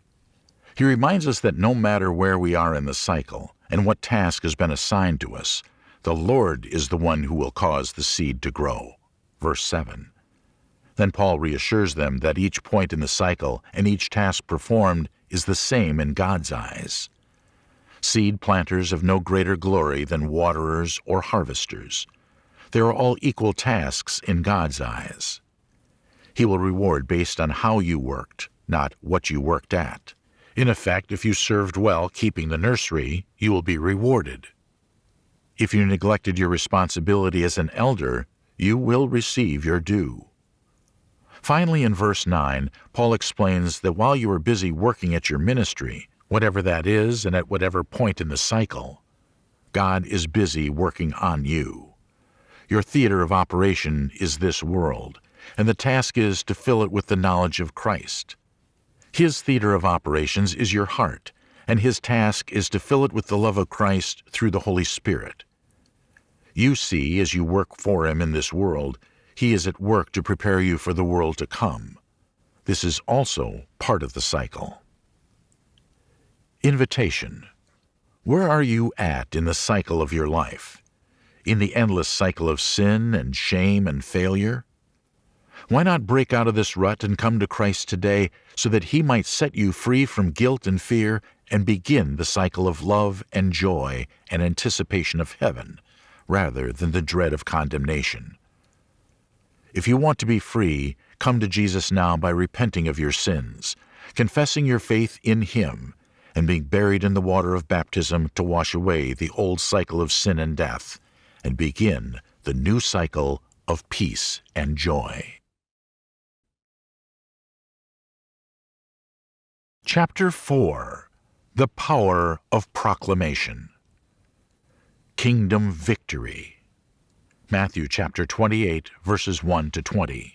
He reminds us that no matter where we are in the cycle and what task has been assigned to us, the Lord is the one who will cause the seed to grow. Verse 7. Then Paul reassures them that each point in the cycle and each task performed is the same in God's eyes. Seed planters have no greater glory than waterers or harvesters. They are all equal tasks in God's eyes. He will reward based on how you worked, not what you worked at. In effect, if you served well keeping the nursery, you will be rewarded. If you neglected your responsibility as an elder, you will receive your due. Finally, in verse 9, Paul explains that while you are busy working at your ministry, whatever that is and at whatever point in the cycle, God is busy working on you. Your theater of operation is this world, and the task is to fill it with the knowledge of Christ. His theater of operations is your heart, and his task is to fill it with the love of Christ through the Holy Spirit. You see, as you work for him in this world, he is at work to prepare you for the world to come. This is also part of the cycle. Invitation. Where are you at in the cycle of your life? In the endless cycle of sin and shame and failure? Why not break out of this rut and come to Christ today so that He might set you free from guilt and fear and begin the cycle of love and joy and anticipation of heaven, rather than the dread of condemnation? If you want to be free, come to Jesus now by repenting of your sins, confessing your faith in Him, and being buried in the water of baptism to wash away the old cycle of sin and death, and begin the new cycle of peace and joy. Chapter 4 The Power of Proclamation Kingdom Victory Matthew chapter 28, verses 1 to 20.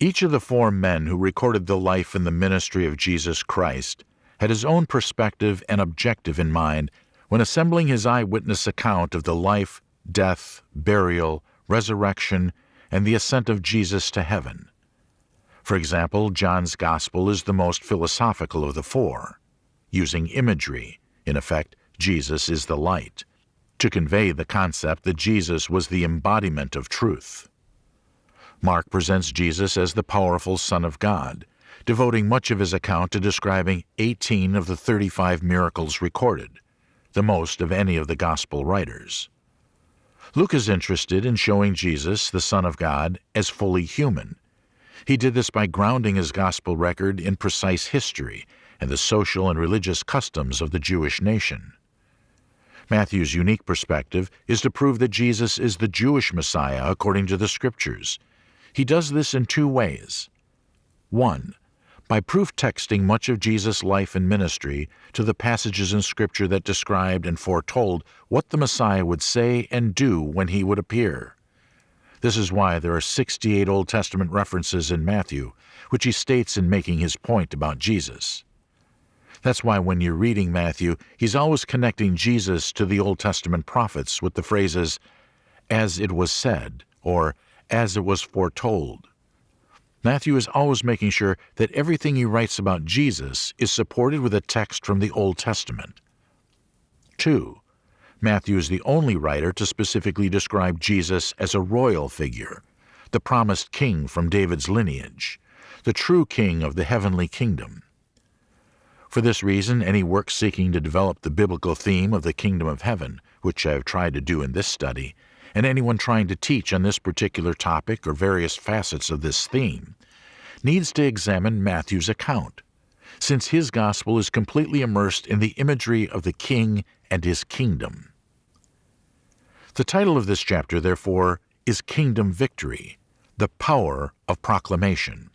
Each of the four men who recorded the life and the ministry of Jesus Christ had his own perspective and objective in mind when assembling his eyewitness account of the life, death, burial, resurrection, and the ascent of Jesus to heaven. For example, John's Gospel is the most philosophical of the four, using imagery. In effect, Jesus is the light to convey the concept that Jesus was the embodiment of truth. Mark presents Jesus as the powerful Son of God, devoting much of his account to describing 18 of the 35 miracles recorded, the most of any of the Gospel writers. Luke is interested in showing Jesus, the Son of God, as fully human. He did this by grounding his Gospel record in precise history and the social and religious customs of the Jewish nation. Matthew's unique perspective is to prove that Jesus is the Jewish Messiah according to the Scriptures. He does this in two ways. One, by proof texting much of Jesus' life and ministry to the passages in Scripture that described and foretold what the Messiah would say and do when he would appear. This is why there are 68 Old Testament references in Matthew, which he states in making his point about Jesus. That's why when you're reading Matthew, he's always connecting Jesus to the Old Testament prophets with the phrases, as it was said, or as it was foretold. Matthew is always making sure that everything he writes about Jesus is supported with a text from the Old Testament. 2. Matthew is the only writer to specifically describe Jesus as a royal figure, the promised king from David's lineage, the true king of the heavenly kingdom. For this reason, any work seeking to develop the biblical theme of the kingdom of heaven, which I have tried to do in this study, and anyone trying to teach on this particular topic or various facets of this theme, needs to examine Matthew's account, since his gospel is completely immersed in the imagery of the king and his kingdom. The title of this chapter, therefore, is Kingdom Victory The Power of Proclamation.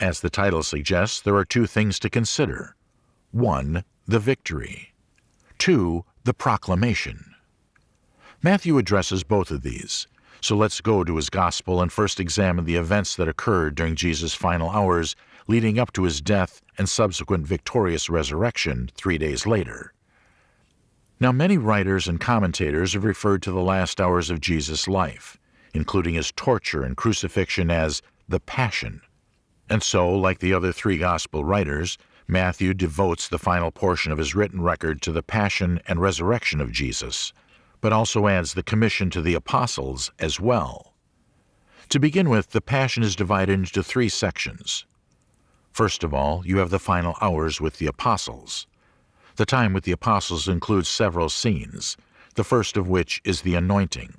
As the title suggests, there are two things to consider 1. The victory, 2. The proclamation. Matthew addresses both of these. So let's go to his gospel and first examine the events that occurred during Jesus' final hours leading up to his death and subsequent victorious resurrection three days later. Now, many writers and commentators have referred to the last hours of Jesus' life, including his torture and crucifixion, as the Passion. And so, like the other three Gospel writers, Matthew devotes the final portion of his written record to the Passion and resurrection of Jesus, but also adds the commission to the apostles as well. To begin with, the Passion is divided into three sections. First of all, you have the final hours with the apostles. The time with the apostles includes several scenes, the first of which is the anointing.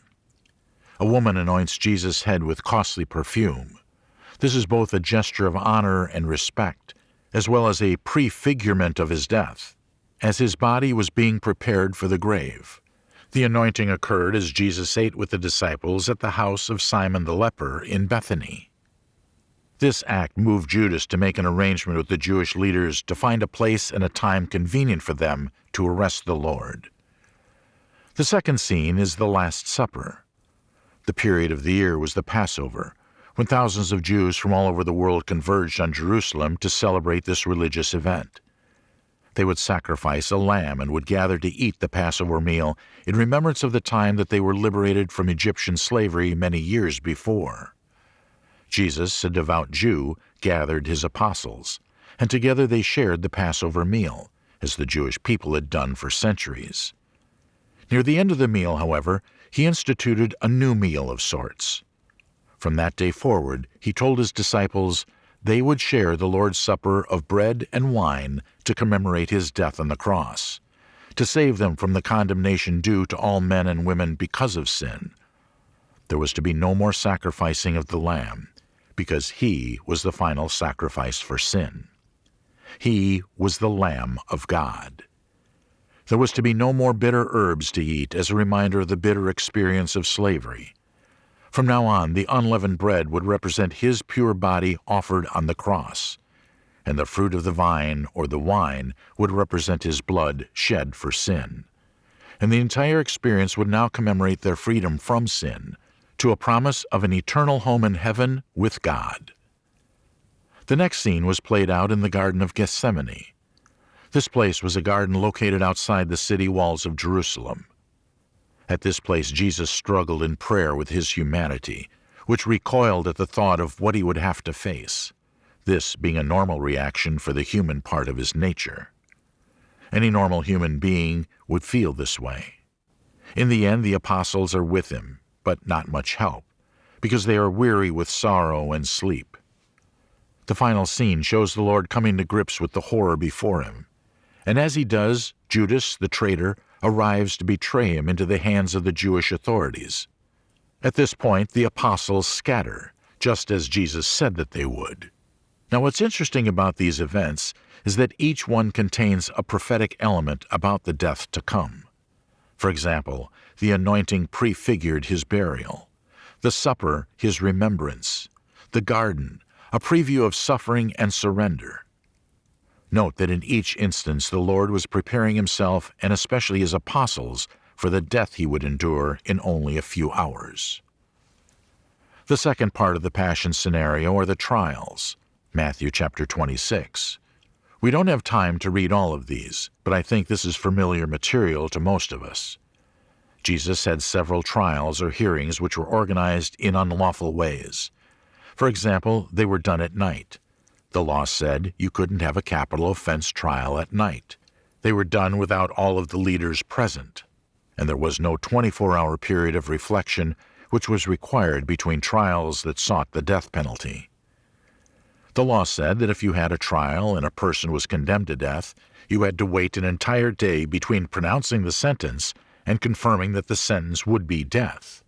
A woman anoints Jesus' head with costly perfume. This is both a gesture of honor and respect, as well as a prefigurement of his death, as his body was being prepared for the grave. The anointing occurred as Jesus ate with the disciples at the house of Simon the leper in Bethany. This act moved Judas to make an arrangement with the Jewish leaders to find a place and a time convenient for them to arrest the Lord. The second scene is the Last Supper. The period of the year was the Passover, when thousands of Jews from all over the world converged on Jerusalem to celebrate this religious event. They would sacrifice a lamb and would gather to eat the Passover meal in remembrance of the time that they were liberated from Egyptian slavery many years before. Jesus, a devout Jew, gathered his apostles, and together they shared the Passover meal, as the Jewish people had done for centuries. Near the end of the meal, however, he instituted a new meal of sorts. From that day forward, he told his disciples they would share the Lord's Supper of bread and wine to commemorate his death on the cross, to save them from the condemnation due to all men and women because of sin. There was to be no more sacrificing of the lamb, because he was the final sacrifice for sin. He was the Lamb of God. There was to be no more bitter herbs to eat as a reminder of the bitter experience of slavery. From now on, the unleavened bread would represent his pure body offered on the cross, and the fruit of the vine or the wine would represent his blood shed for sin. And the entire experience would now commemorate their freedom from sin to a promise of an eternal home in heaven with God. The next scene was played out in the Garden of Gethsemane. This place was a garden located outside the city walls of Jerusalem. At this place, Jesus struggled in prayer with his humanity, which recoiled at the thought of what he would have to face, this being a normal reaction for the human part of his nature. Any normal human being would feel this way. In the end, the apostles are with him, but not much help, because they are weary with sorrow and sleep. The final scene shows the Lord coming to grips with the horror before him, and as he does, Judas, the traitor, arrives to betray him into the hands of the Jewish authorities. At this point, the apostles scatter, just as Jesus said that they would. Now, what's interesting about these events is that each one contains a prophetic element about the death to come. For example, the anointing prefigured his burial, the supper, his remembrance, the garden, a preview of suffering and surrender. Note that in each instance the Lord was preparing himself and especially his apostles for the death he would endure in only a few hours. The second part of the Passion scenario are the trials, Matthew chapter 26. We don't have time to read all of these, but I think this is familiar material to most of us. Jesus had several trials or hearings which were organized in unlawful ways. For example, they were done at night. The law said you couldn't have a capital offense trial at night. They were done without all of the leaders present, and there was no 24 hour period of reflection which was required between trials that sought the death penalty. The law said that if you had a trial and a person was condemned to death, you had to wait an entire day between pronouncing the sentence and confirming that the sentence would be death.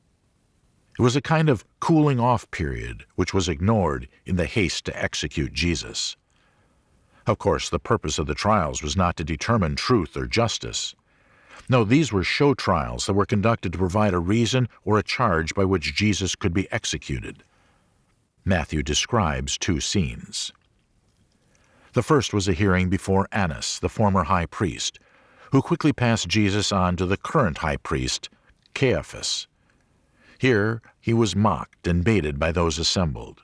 It was a kind of cooling off period which was ignored in the haste to execute Jesus. Of course, the purpose of the trials was not to determine truth or justice. No, these were show trials that were conducted to provide a reason or a charge by which Jesus could be executed. Matthew describes two scenes. The first was a hearing before Annas, the former high priest, who quickly passed Jesus on to the current high priest, Caiaphas. Here he was mocked and baited by those assembled.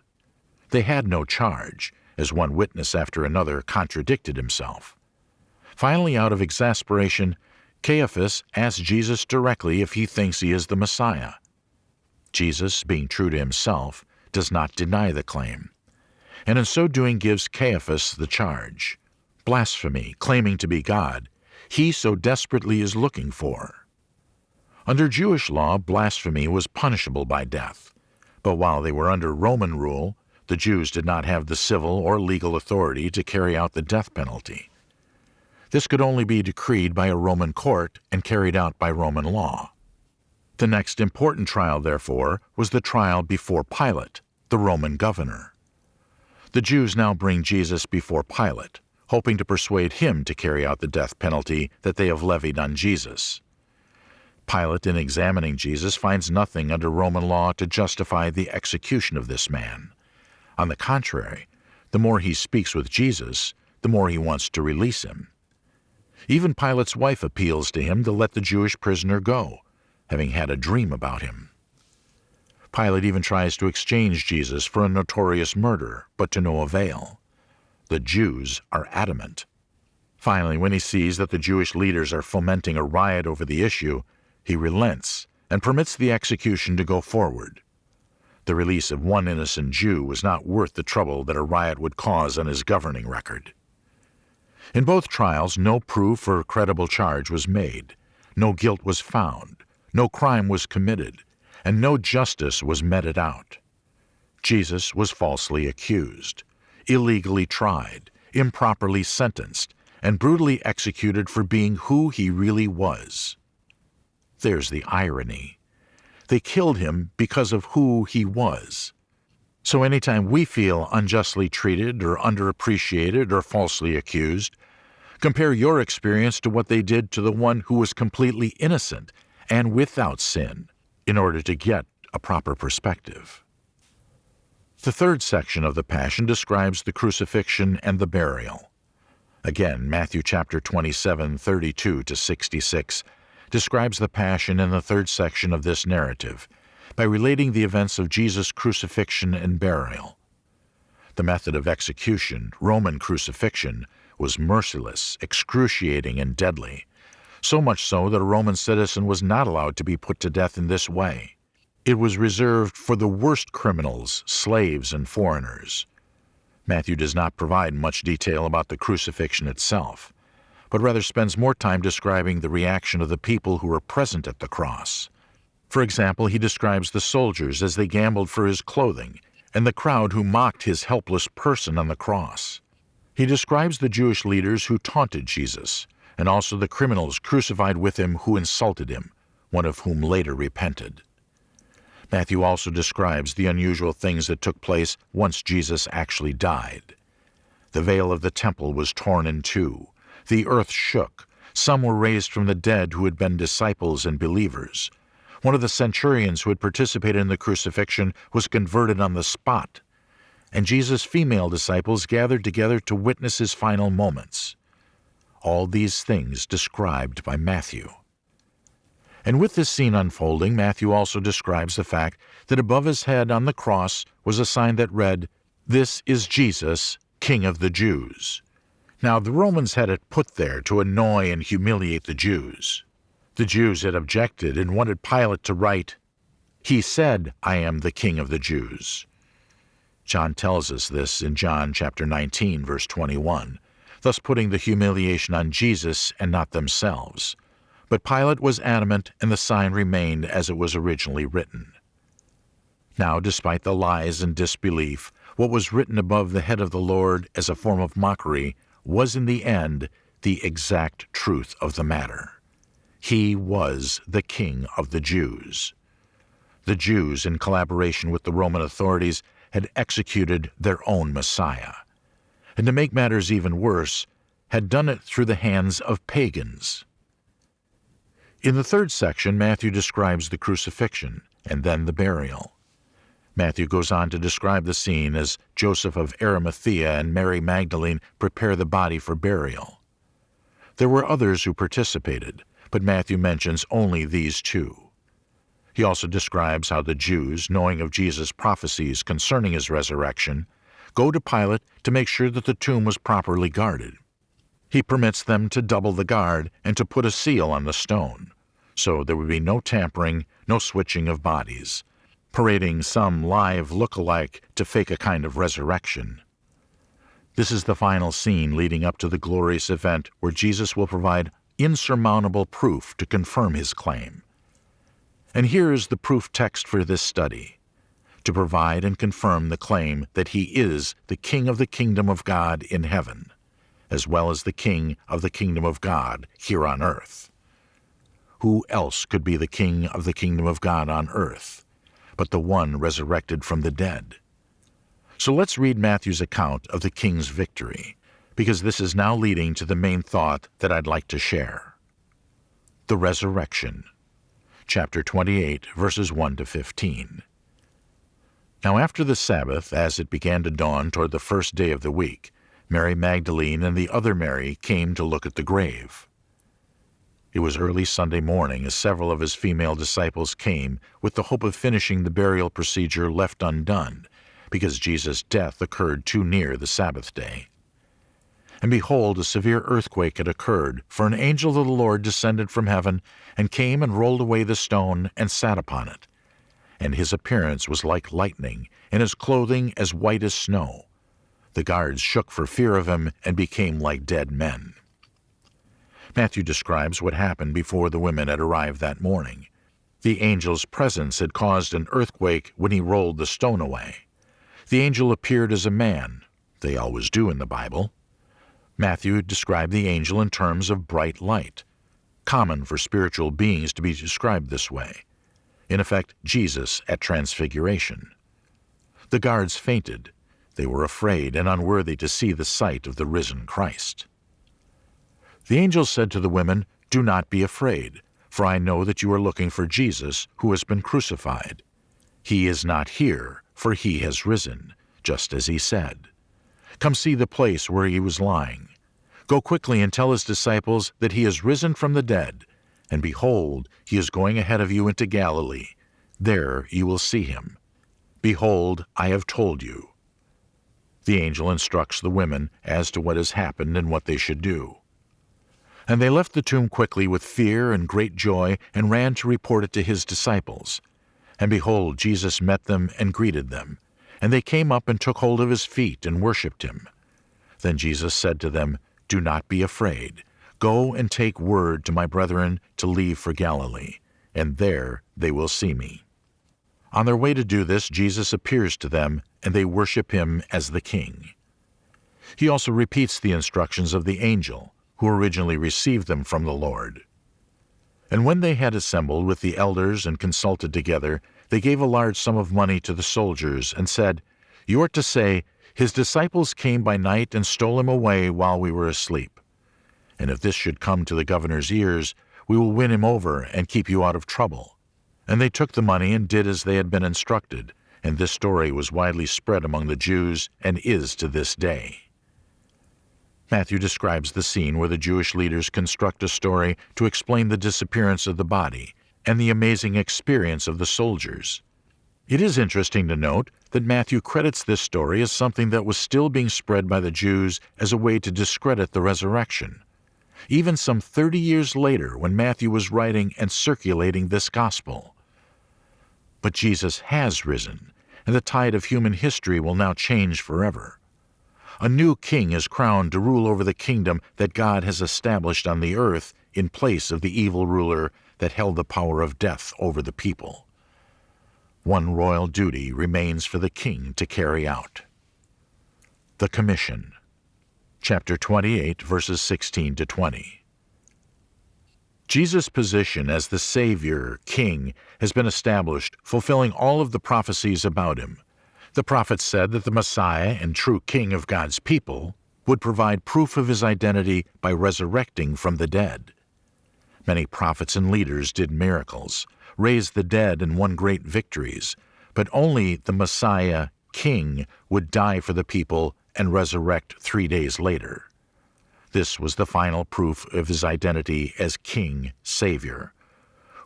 They had no charge, as one witness after another contradicted himself. Finally, out of exasperation, Caiaphas asks Jesus directly if he thinks he is the Messiah. Jesus, being true to himself, does not deny the claim, and in so doing gives Caiaphas the charge blasphemy, claiming to be God, he so desperately is looking for. Under Jewish law, blasphemy was punishable by death, but while they were under Roman rule, the Jews did not have the civil or legal authority to carry out the death penalty. This could only be decreed by a Roman court and carried out by Roman law. The next important trial, therefore, was the trial before Pilate, the Roman governor. The Jews now bring Jesus before Pilate, hoping to persuade him to carry out the death penalty that they have levied on Jesus. Pilate, in examining Jesus, finds nothing under Roman law to justify the execution of this man. On the contrary, the more he speaks with Jesus, the more he wants to release him. Even Pilate's wife appeals to him to let the Jewish prisoner go, having had a dream about him. Pilate even tries to exchange Jesus for a notorious murderer, but to no avail. The Jews are adamant. Finally, when he sees that the Jewish leaders are fomenting a riot over the issue, he relents and permits the execution to go forward. The release of one innocent Jew was not worth the trouble that a riot would cause on his governing record. In both trials, no proof or credible charge was made, no guilt was found, no crime was committed, and no justice was meted out. Jesus was falsely accused, illegally tried, improperly sentenced, and brutally executed for being who he really was. There's the irony. They killed him because of who he was. So anytime we feel unjustly treated or underappreciated or falsely accused, compare your experience to what they did to the one who was completely innocent and without sin in order to get a proper perspective. The third section of the Passion describes the crucifixion and the burial. Again, Matthew chapter 27, 32 to 66 describes the Passion in the third section of this narrative by relating the events of Jesus' crucifixion and burial. The method of execution, Roman crucifixion, was merciless, excruciating, and deadly, so much so that a Roman citizen was not allowed to be put to death in this way. It was reserved for the worst criminals, slaves, and foreigners. Matthew does not provide much detail about the crucifixion itself but rather spends more time describing the reaction of the people who were present at the cross. For example, he describes the soldiers as they gambled for his clothing, and the crowd who mocked his helpless person on the cross. He describes the Jewish leaders who taunted Jesus, and also the criminals crucified with him who insulted him, one of whom later repented. Matthew also describes the unusual things that took place once Jesus actually died. The veil of the temple was torn in two, the earth shook. Some were raised from the dead who had been disciples and believers. One of the centurions who had participated in the crucifixion was converted on the spot. And Jesus' female disciples gathered together to witness his final moments. All these things described by Matthew. And with this scene unfolding, Matthew also describes the fact that above his head on the cross was a sign that read, This is Jesus, King of the Jews. Now, the Romans had it put there to annoy and humiliate the Jews. The Jews had objected and wanted Pilate to write, He said, I am the King of the Jews. John tells us this in John chapter 19, verse 21, thus putting the humiliation on Jesus and not themselves. But Pilate was adamant, and the sign remained as it was originally written. Now, despite the lies and disbelief, what was written above the head of the Lord as a form of mockery was in the end the exact truth of the matter. He was the King of the Jews. The Jews, in collaboration with the Roman authorities, had executed their own Messiah. And to make matters even worse, had done it through the hands of pagans. In the third section, Matthew describes the crucifixion and then the burial. Matthew goes on to describe the scene as Joseph of Arimathea and Mary Magdalene prepare the body for burial. There were others who participated, but Matthew mentions only these two. He also describes how the Jews, knowing of Jesus' prophecies concerning his resurrection, go to Pilate to make sure that the tomb was properly guarded. He permits them to double the guard and to put a seal on the stone, so there would be no tampering, no switching of bodies, parading some live look-alike to fake a kind of resurrection. This is the final scene leading up to the glorious event where Jesus will provide insurmountable proof to confirm his claim. And here is the proof text for this study to provide and confirm the claim that he is the King of the kingdom of God in heaven, as well as the King of the kingdom of God here on earth. Who else could be the King of the kingdom of God on earth but the one resurrected from the dead? So let's read Matthew's account of the king's victory, because this is now leading to the main thought that I'd like to share. The Resurrection chapter 28, verses 1 to 15. Now after the Sabbath, as it began to dawn toward the first day of the week, Mary Magdalene and the other Mary came to look at the grave. It was early Sunday morning as several of his female disciples came with the hope of finishing the burial procedure left undone, because Jesus' death occurred too near the Sabbath day. And behold, a severe earthquake had occurred, for an angel of the Lord descended from heaven, and came and rolled away the stone, and sat upon it. And his appearance was like lightning, and his clothing as white as snow. The guards shook for fear of him, and became like dead men. Matthew describes what happened before the women had arrived that morning. The angel's presence had caused an earthquake when he rolled the stone away. The angel appeared as a man. They always do in the Bible. Matthew described the angel in terms of bright light, common for spiritual beings to be described this way. In effect, Jesus at Transfiguration. The guards fainted. They were afraid and unworthy to see the sight of the risen Christ. The angel said to the women, Do not be afraid, for I know that you are looking for Jesus, who has been crucified. He is not here, for he has risen, just as he said. Come see the place where he was lying. Go quickly and tell his disciples that he is risen from the dead, and behold, he is going ahead of you into Galilee. There you will see him. Behold, I have told you. The angel instructs the women as to what has happened and what they should do. And they left the tomb quickly with fear and great joy, and ran to report it to his disciples. And behold, Jesus met them and greeted them. And they came up and took hold of his feet and worshipped him. Then Jesus said to them, Do not be afraid. Go and take word to my brethren to leave for Galilee, and there they will see me. On their way to do this, Jesus appears to them, and they worship him as the King. He also repeats the instructions of the angel, who originally received them from the Lord. And when they had assembled with the elders and consulted together, they gave a large sum of money to the soldiers, and said, You are to say, His disciples came by night and stole him away while we were asleep. And if this should come to the governor's ears, we will win him over and keep you out of trouble. And they took the money and did as they had been instructed, and this story was widely spread among the Jews and is to this day. Matthew describes the scene where the Jewish leaders construct a story to explain the disappearance of the body and the amazing experience of the soldiers. It is interesting to note that Matthew credits this story as something that was still being spread by the Jews as a way to discredit the resurrection. Even some 30 years later, when Matthew was writing and circulating this gospel. But Jesus has risen, and the tide of human history will now change forever. A new king is crowned to rule over the kingdom that God has established on the earth in place of the evil ruler that held the power of death over the people. One royal duty remains for the king to carry out. The Commission, chapter 28, verses 16 to 20. Jesus' position as the Savior, King, has been established, fulfilling all of the prophecies about him. The prophets said that the Messiah and true King of God's people would provide proof of his identity by resurrecting from the dead. Many prophets and leaders did miracles, raised the dead, and won great victories, but only the Messiah, King, would die for the people and resurrect three days later. This was the final proof of his identity as King, Savior,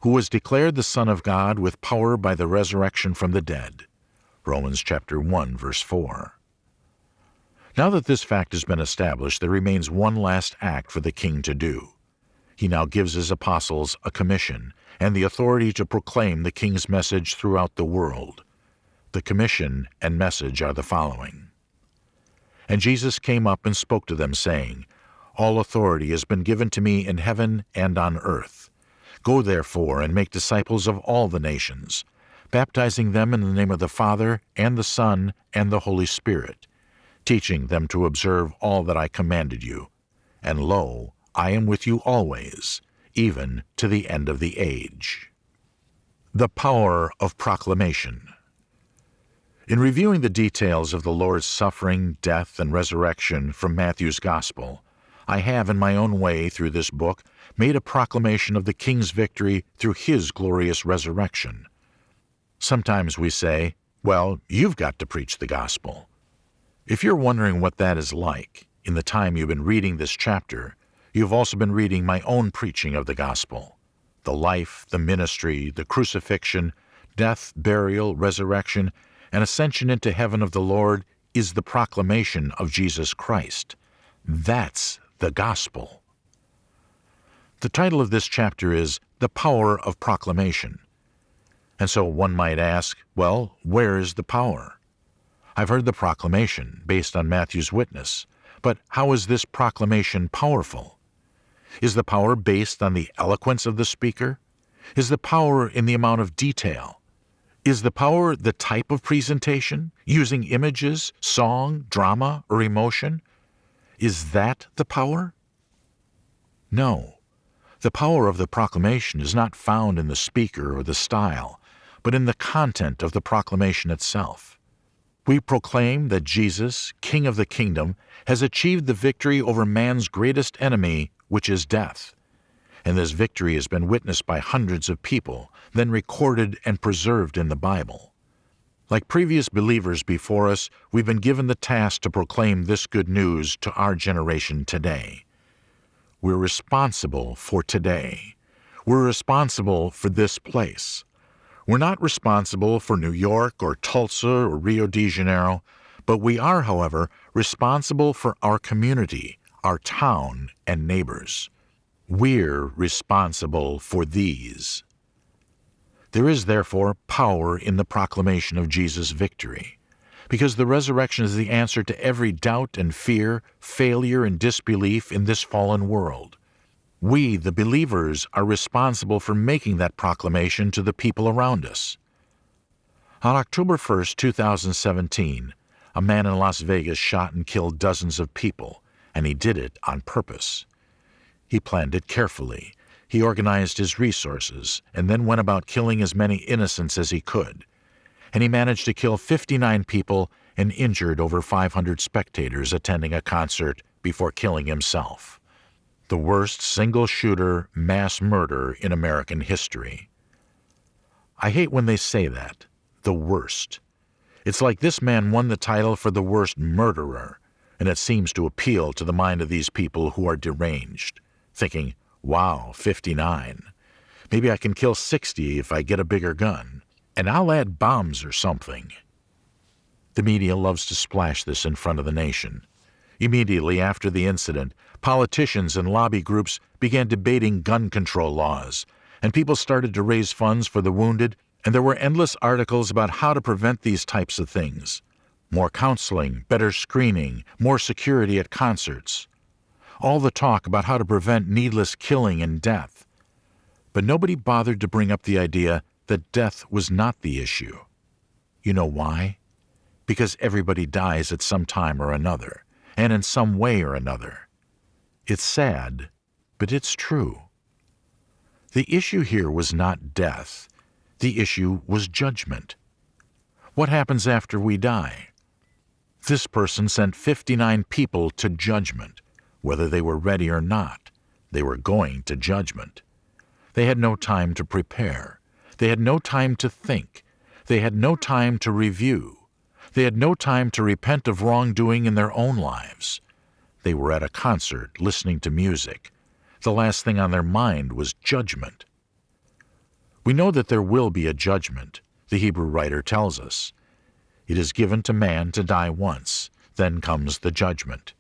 who was declared the Son of God with power by the resurrection from the dead. Romans chapter 1 verse 4. Now that this fact has been established, there remains one last act for the king to do. He now gives his apostles a commission and the authority to proclaim the king's message throughout the world. The commission and message are the following. And Jesus came up and spoke to them, saying, All authority has been given to me in heaven and on earth. Go therefore and make disciples of all the nations, baptizing them in the name of the Father, and the Son, and the Holy Spirit, teaching them to observe all that I commanded you. And lo, I am with you always, even to the end of the age. The Power of Proclamation In reviewing the details of the Lord's suffering, death, and resurrection from Matthew's Gospel, I have in my own way through this book made a proclamation of the King's victory through his glorious resurrection. Sometimes we say, well, you've got to preach the gospel. If you're wondering what that is like, in the time you've been reading this chapter, You've also been reading my own preaching of the gospel. The life, the ministry, the crucifixion, death, burial, resurrection, and ascension into heaven of the Lord is the proclamation of Jesus Christ. That's the gospel. The title of this chapter is The Power of Proclamation. And so one might ask, well, where is the power? I've heard the proclamation based on Matthew's witness, but how is this proclamation powerful? Is the power based on the eloquence of the speaker? Is the power in the amount of detail? Is the power the type of presentation, using images, song, drama, or emotion? Is that the power? No. The power of the proclamation is not found in the speaker or the style, but in the content of the proclamation itself. We proclaim that Jesus, King of the kingdom, has achieved the victory over man's greatest enemy, which is death. And this victory has been witnessed by hundreds of people, then recorded and preserved in the Bible. Like previous believers before us, we've been given the task to proclaim this good news to our generation today. We're responsible for today. We're responsible for this place. We're not responsible for New York or Tulsa or Rio de Janeiro, but we are, however, responsible for our community, our town, and neighbors. We're responsible for these. There is therefore power in the proclamation of Jesus' victory, because the resurrection is the answer to every doubt and fear, failure and disbelief in this fallen world. We, the believers, are responsible for making that proclamation to the people around us. On October 1, 2017, a man in Las Vegas shot and killed dozens of people, and he did it on purpose. He planned it carefully. He organized his resources and then went about killing as many innocents as he could. And he managed to kill 59 people and injured over 500 spectators attending a concert before killing himself. The worst single shooter mass murder in American history. I hate when they say that. The worst. It's like this man won the title for the worst murderer and it seems to appeal to the mind of these people who are deranged, thinking, wow, 59. Maybe I can kill 60 if I get a bigger gun, and I'll add bombs or something. The media loves to splash this in front of the nation. Immediately after the incident, politicians and lobby groups began debating gun control laws, and people started to raise funds for the wounded, and there were endless articles about how to prevent these types of things more counseling, better screening, more security at concerts. All the talk about how to prevent needless killing and death. But nobody bothered to bring up the idea that death was not the issue. You know why? Because everybody dies at some time or another, and in some way or another. It's sad, but it's true. The issue here was not death. The issue was judgment. What happens after we die? This person sent 59 people to judgment. Whether they were ready or not, they were going to judgment. They had no time to prepare. They had no time to think. They had no time to review. They had no time to repent of wrongdoing in their own lives. They were at a concert listening to music. The last thing on their mind was judgment. We know that there will be a judgment, the Hebrew writer tells us. It is given to man to die once, then comes the judgment.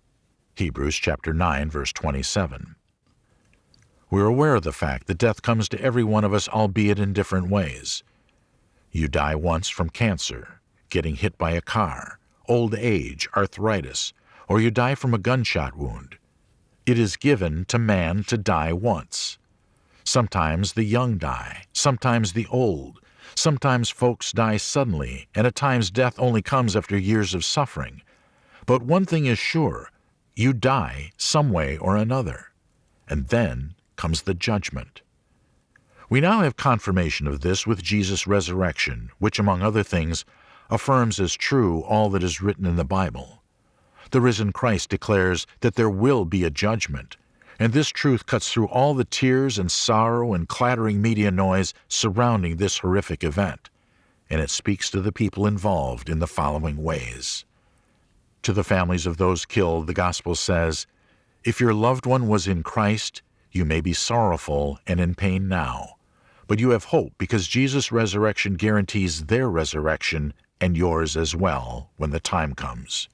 Hebrews chapter 9 verse 27. We're aware of the fact that death comes to every one of us albeit in different ways. You die once from cancer, getting hit by a car, old age, arthritis, or you die from a gunshot wound. It is given to man to die once. Sometimes the young die, sometimes the old. Sometimes folks die suddenly, and at times death only comes after years of suffering. But one thing is sure you die some way or another. And then comes the judgment. We now have confirmation of this with Jesus' resurrection, which, among other things, affirms as true all that is written in the Bible. The risen Christ declares that there will be a judgment, and this truth cuts through all the tears and sorrow and clattering media noise surrounding this horrific event, and it speaks to the people involved in the following ways. To the families of those killed, the Gospel says, If your loved one was in Christ, you may be sorrowful and in pain now, but you have hope because Jesus' resurrection guarantees their resurrection and yours as well when the time comes.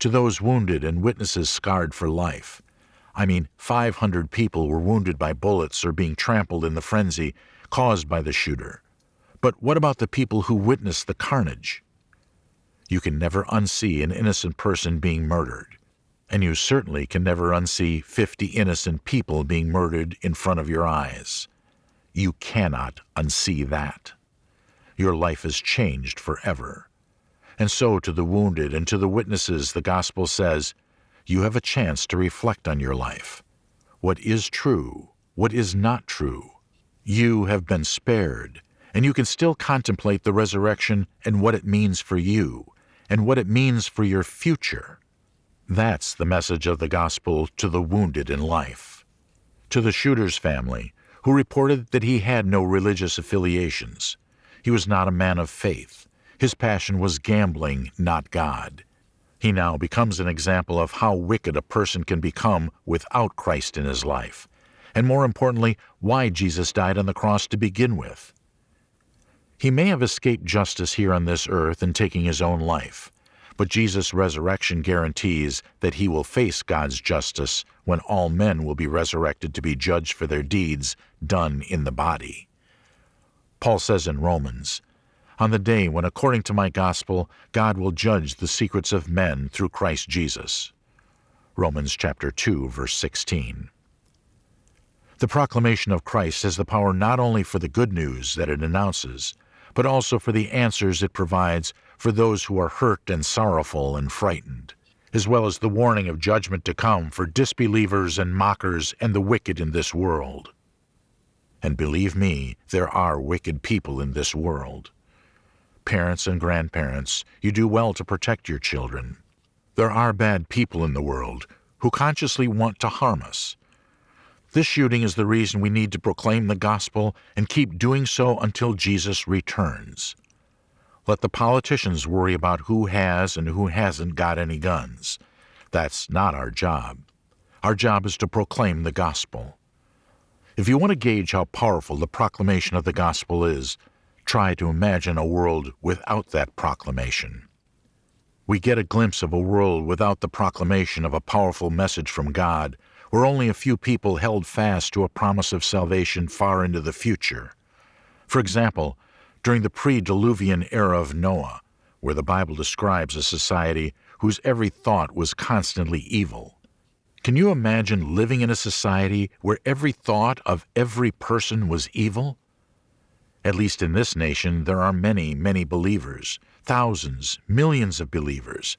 To those wounded and witnesses scarred for life, I mean, 500 people were wounded by bullets or being trampled in the frenzy caused by the shooter. But what about the people who witnessed the carnage? You can never unsee an innocent person being murdered, and you certainly can never unsee 50 innocent people being murdered in front of your eyes. You cannot unsee that. Your life is changed forever. And so to the wounded and to the witnesses, the Gospel says, you have a chance to reflect on your life. What is true? What is not true? You have been spared, and you can still contemplate the resurrection and what it means for you, and what it means for your future. That's the message of the gospel to the wounded in life. To the shooter's family, who reported that he had no religious affiliations. He was not a man of faith. His passion was gambling, not God. He now becomes an example of how wicked a person can become without Christ in his life, and more importantly, why Jesus died on the cross to begin with. He may have escaped justice here on this earth in taking his own life, but Jesus' resurrection guarantees that he will face God's justice when all men will be resurrected to be judged for their deeds done in the body. Paul says in Romans, on the day when, according to my gospel, God will judge the secrets of men through Christ Jesus. Romans chapter 2, verse 16. The proclamation of Christ has the power not only for the good news that it announces, but also for the answers it provides for those who are hurt and sorrowful and frightened, as well as the warning of judgment to come for disbelievers and mockers and the wicked in this world. And believe me, there are wicked people in this world parents and grandparents, you do well to protect your children. There are bad people in the world who consciously want to harm us. This shooting is the reason we need to proclaim the gospel and keep doing so until Jesus returns. Let the politicians worry about who has and who hasn't got any guns. That's not our job. Our job is to proclaim the gospel. If you want to gauge how powerful the proclamation of the gospel is, try to imagine a world without that proclamation. We get a glimpse of a world without the proclamation of a powerful message from God, where only a few people held fast to a promise of salvation far into the future. For example, during the pre-Diluvian era of Noah, where the Bible describes a society whose every thought was constantly evil. Can you imagine living in a society where every thought of every person was evil? At least in this nation, there are many, many believers, thousands, millions of believers.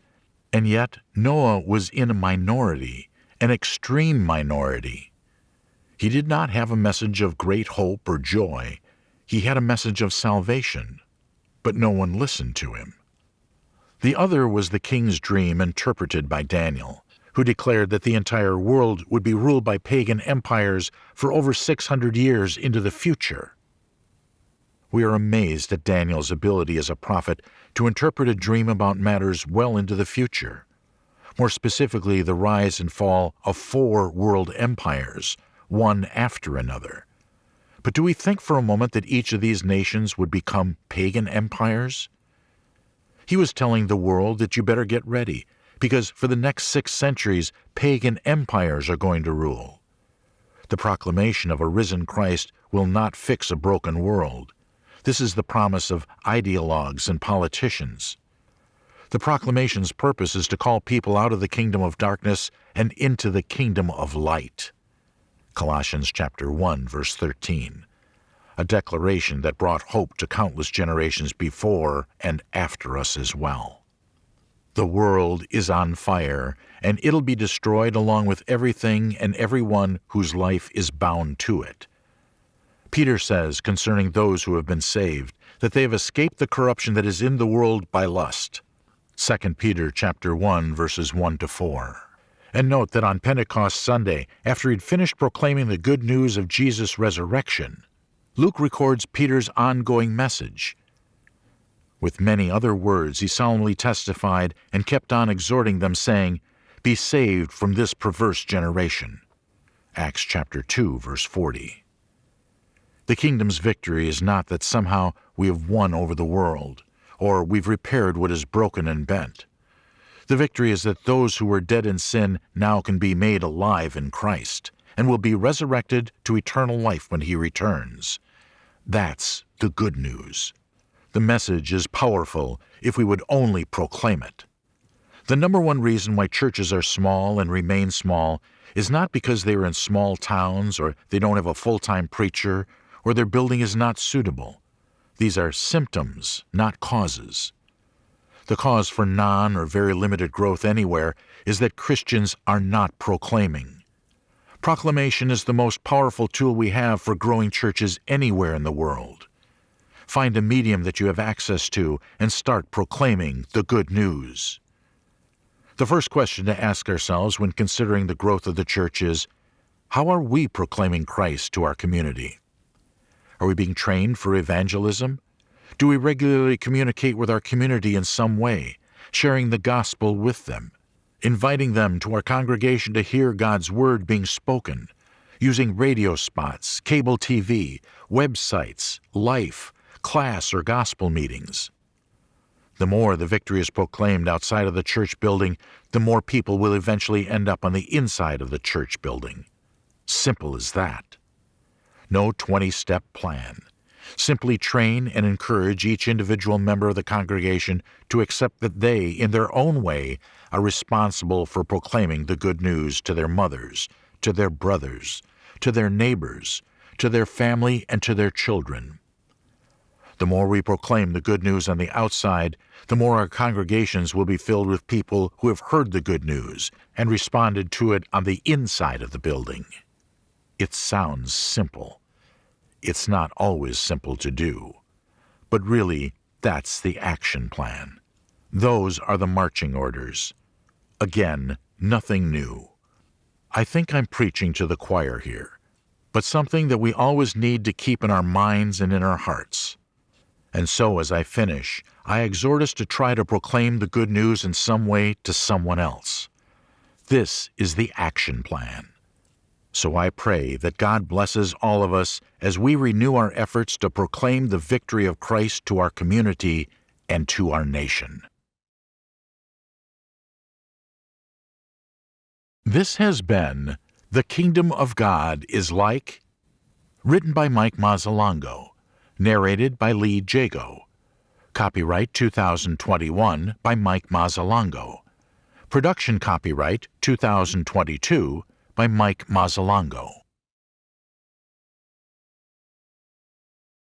And yet, Noah was in a minority, an extreme minority. He did not have a message of great hope or joy. He had a message of salvation, but no one listened to him. The other was the king's dream interpreted by Daniel, who declared that the entire world would be ruled by pagan empires for over 600 years into the future. We are amazed at Daniel's ability as a prophet to interpret a dream about matters well into the future. More specifically, the rise and fall of four world empires, one after another. But do we think for a moment that each of these nations would become pagan empires? He was telling the world that you better get ready, because for the next six centuries, pagan empires are going to rule. The proclamation of a risen Christ will not fix a broken world. This is the promise of ideologues and politicians. The proclamation's purpose is to call people out of the kingdom of darkness and into the kingdom of light. Colossians chapter 1 verse 13. A declaration that brought hope to countless generations before and after us as well. The world is on fire, and it'll be destroyed along with everything and everyone whose life is bound to it. Peter says concerning those who have been saved that they have escaped the corruption that is in the world by lust. 2 Peter chapter 1 verses 1 to 4. And note that on Pentecost Sunday, after he'd finished proclaiming the good news of Jesus' resurrection, Luke records Peter's ongoing message. With many other words, he solemnly testified and kept on exhorting them, saying, Be saved from this perverse generation. Acts chapter 2, verse 40. The kingdom's victory is not that somehow we have won over the world, or we've repaired what is broken and bent. The victory is that those who were dead in sin now can be made alive in Christ, and will be resurrected to eternal life when he returns. That's the good news. The message is powerful if we would only proclaim it. The number one reason why churches are small and remain small is not because they are in small towns or they don't have a full-time preacher or their building is not suitable. These are symptoms, not causes. The cause for non or very limited growth anywhere is that Christians are not proclaiming. Proclamation is the most powerful tool we have for growing churches anywhere in the world. Find a medium that you have access to and start proclaiming the good news. The first question to ask ourselves when considering the growth of the church is how are we proclaiming Christ to our community? Are we being trained for evangelism? Do we regularly communicate with our community in some way, sharing the gospel with them, inviting them to our congregation to hear God's word being spoken, using radio spots, cable TV, websites, life, class, or gospel meetings? The more the victory is proclaimed outside of the church building, the more people will eventually end up on the inside of the church building. Simple as that no 20 step plan. Simply train and encourage each individual member of the congregation to accept that they, in their own way, are responsible for proclaiming the good news to their mothers, to their brothers, to their neighbors, to their family, and to their children. The more we proclaim the good news on the outside, the more our congregations will be filled with people who have heard the good news and responded to it on the inside of the building. It sounds simple. It's not always simple to do. But really, that's the action plan. Those are the marching orders. Again, nothing new. I think I'm preaching to the choir here, but something that we always need to keep in our minds and in our hearts. And so, as I finish, I exhort us to try to proclaim the good news in some way to someone else. This is the action plan. So I pray that God blesses all of us as we renew our efforts to proclaim the victory of Christ to our community and to our nation. This has been The Kingdom of God is Like, written by Mike Mazzalongo, narrated by Lee Jago. Copyright 2021 by Mike Mazzalongo. Production copyright 2022 by Mike Mazzalongo.